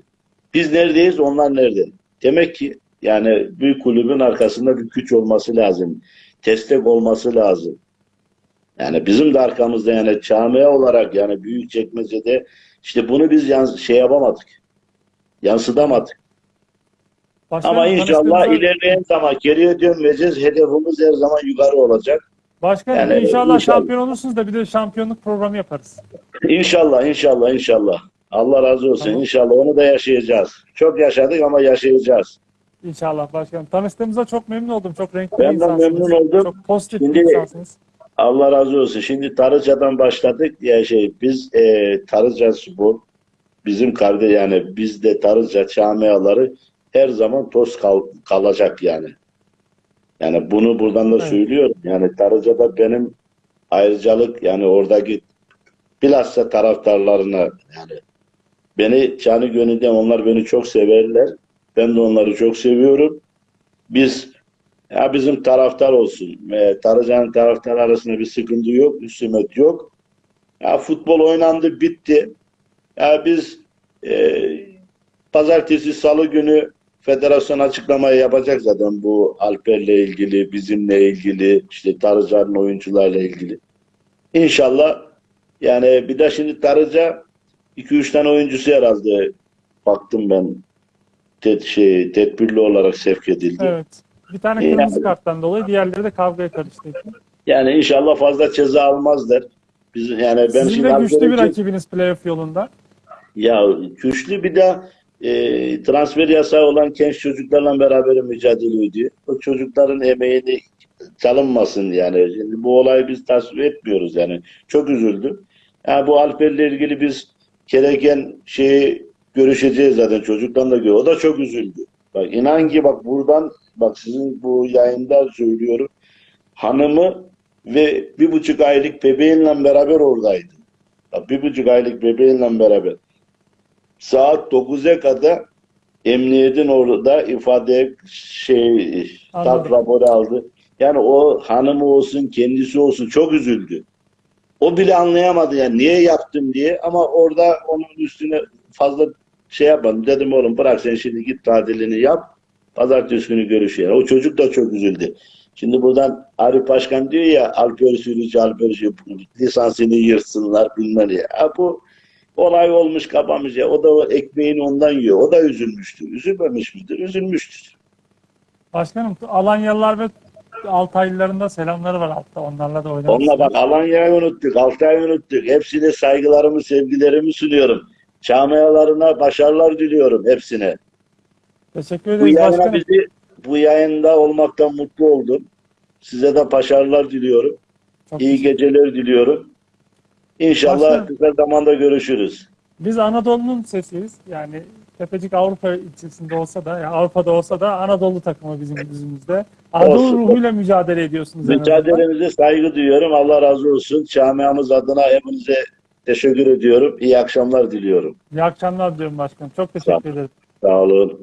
Biz neredeyiz onlar nerede? Demek ki yani bir kulübün arkasında bir güç olması lazım. Destek olması lazım. Yani bizim de arkamızda yani camia olarak yani büyük çekmecede işte bunu biz yans şey yapamadık. Yansıtamadık. Başkanım, Ama inşallah tanıştığımıza- ilerleyen zaman geriye dönmeyeceğiz. Hedefimiz her zaman yukarı olacak. Başkanım Yani inşallah, inşallah. şampiyon olursunuz da bir de şampiyonluk programı yaparız. İnşallah, inşallah, inşallah. Allah razı olsun. Tamam. İnşallah onu da yaşayacağız. Çok yaşadık ama yaşayacağız. İnşallah başkanım. Tanıştığımıza çok memnun oldum. Çok renkli Ben bir de insansınız. memnun oldum. Çok pozitif Şimdi- bir insansınız. Allah razı olsun. Şimdi Tarıca'dan başladık ya şey biz e, Tarıca Spor bizim kardeş yani bizde Tarıca camiaları her zaman toz kal- kalacak yani. Yani bunu buradan da Evet. söylüyorum. Yani Tarıca'da benim ayrıcalık yani oradaki bilhassa taraftarlarına yani beni canı gönülden onlar beni çok severler. Ben de onları çok seviyorum. Biz ya bizim taraftar olsun. E, Tarıcan'ın taraftar arasında bir sıkıntı yok. Üstümet yok. Ya futbol oynandı bitti. Ya biz e, pazartesi salı günü federasyon açıklamayı yapacak zaten bu Alper'le ilgili, bizimle ilgili, işte Tarıca'nın oyuncularla ilgili. İnşallah yani bir de şimdi Tarıca 2-3 tane oyuncusu herhalde baktım ben ted şey, tedbirli olarak sevk edildi. Evet. Bir tane kırmızı yani. karttan dolayı diğerleri de kavgaya karıştı. Yani inşallah fazla ceza almazlar. Biz yani ben Sizin şimdi de güçlü bir rakibiniz playoff yolunda. Ya güçlü bir de e, transfer yasağı olan genç çocuklarla beraber mücadele ediyor. O çocukların emeğini çalınmasın yani. Şimdi bu olayı biz tasvip etmiyoruz yani. Çok üzüldüm. Yani bu Alper'le ilgili biz gereken şeyi görüşeceğiz zaten çocuktan da gör. O da çok üzüldü. Bak inan ki bak buradan bak sizin bu yayında söylüyorum. Hanımı ve bir buçuk aylık bebeğinle beraber oradaydı. Bak, bir buçuk aylık bebeğinle beraber saat 9'a kadar emniyetin orada ifade şey tat raporu aldı. Yani o hanımı olsun kendisi olsun çok üzüldü. O bile anlayamadı yani niye yaptım diye ama orada onun üstüne fazla şey yapmadım. Dedim oğlum bırak sen şimdi git tatilini yap. Pazartesi günü görüşelim. O çocuk da çok üzüldü. Şimdi buradan Arif Başkan diyor ya Alper Sürücü, Alper Sürücü lisansını yırtsınlar bilmem ne. Ha, bu olay olmuş kapamış ya. O da o ekmeğini ondan yiyor. O da üzülmüştür. Üzülmemiş midir? Üzülmüştür. Başkanım Alanyalılar ve Altaylıların da selamları var altta. Onlarla da oynamak Onunla bak Alanya'yı unuttuk, Altay'ı unuttuk. Hepsine saygılarımı, sevgilerimi sunuyorum. Camialarına başarılar diliyorum hepsine. Teşekkür Bu ederiz yayına başkanım. bizi bu yayında olmaktan mutlu oldum. Size de başarılar diliyorum. Çok İyi geceler diliyorum. İnşallah Başkanım. kısa zamanda görüşürüz. Biz Anadolu'nun sesiyiz. Yani Tepecik Avrupa içerisinde olsa da, yani Avrupa'da olsa da Anadolu takımı bizim yüzümüzde. Anadolu Olsun. ruhuyla mücadele ediyorsunuz. Mücadelenize saygı duyuyorum. Allah razı olsun. Camiamız adına hepinize teşekkür ediyorum. İyi akşamlar diliyorum. İyi akşamlar diyorum başkanım. Çok teşekkür ederim. Sağ olun.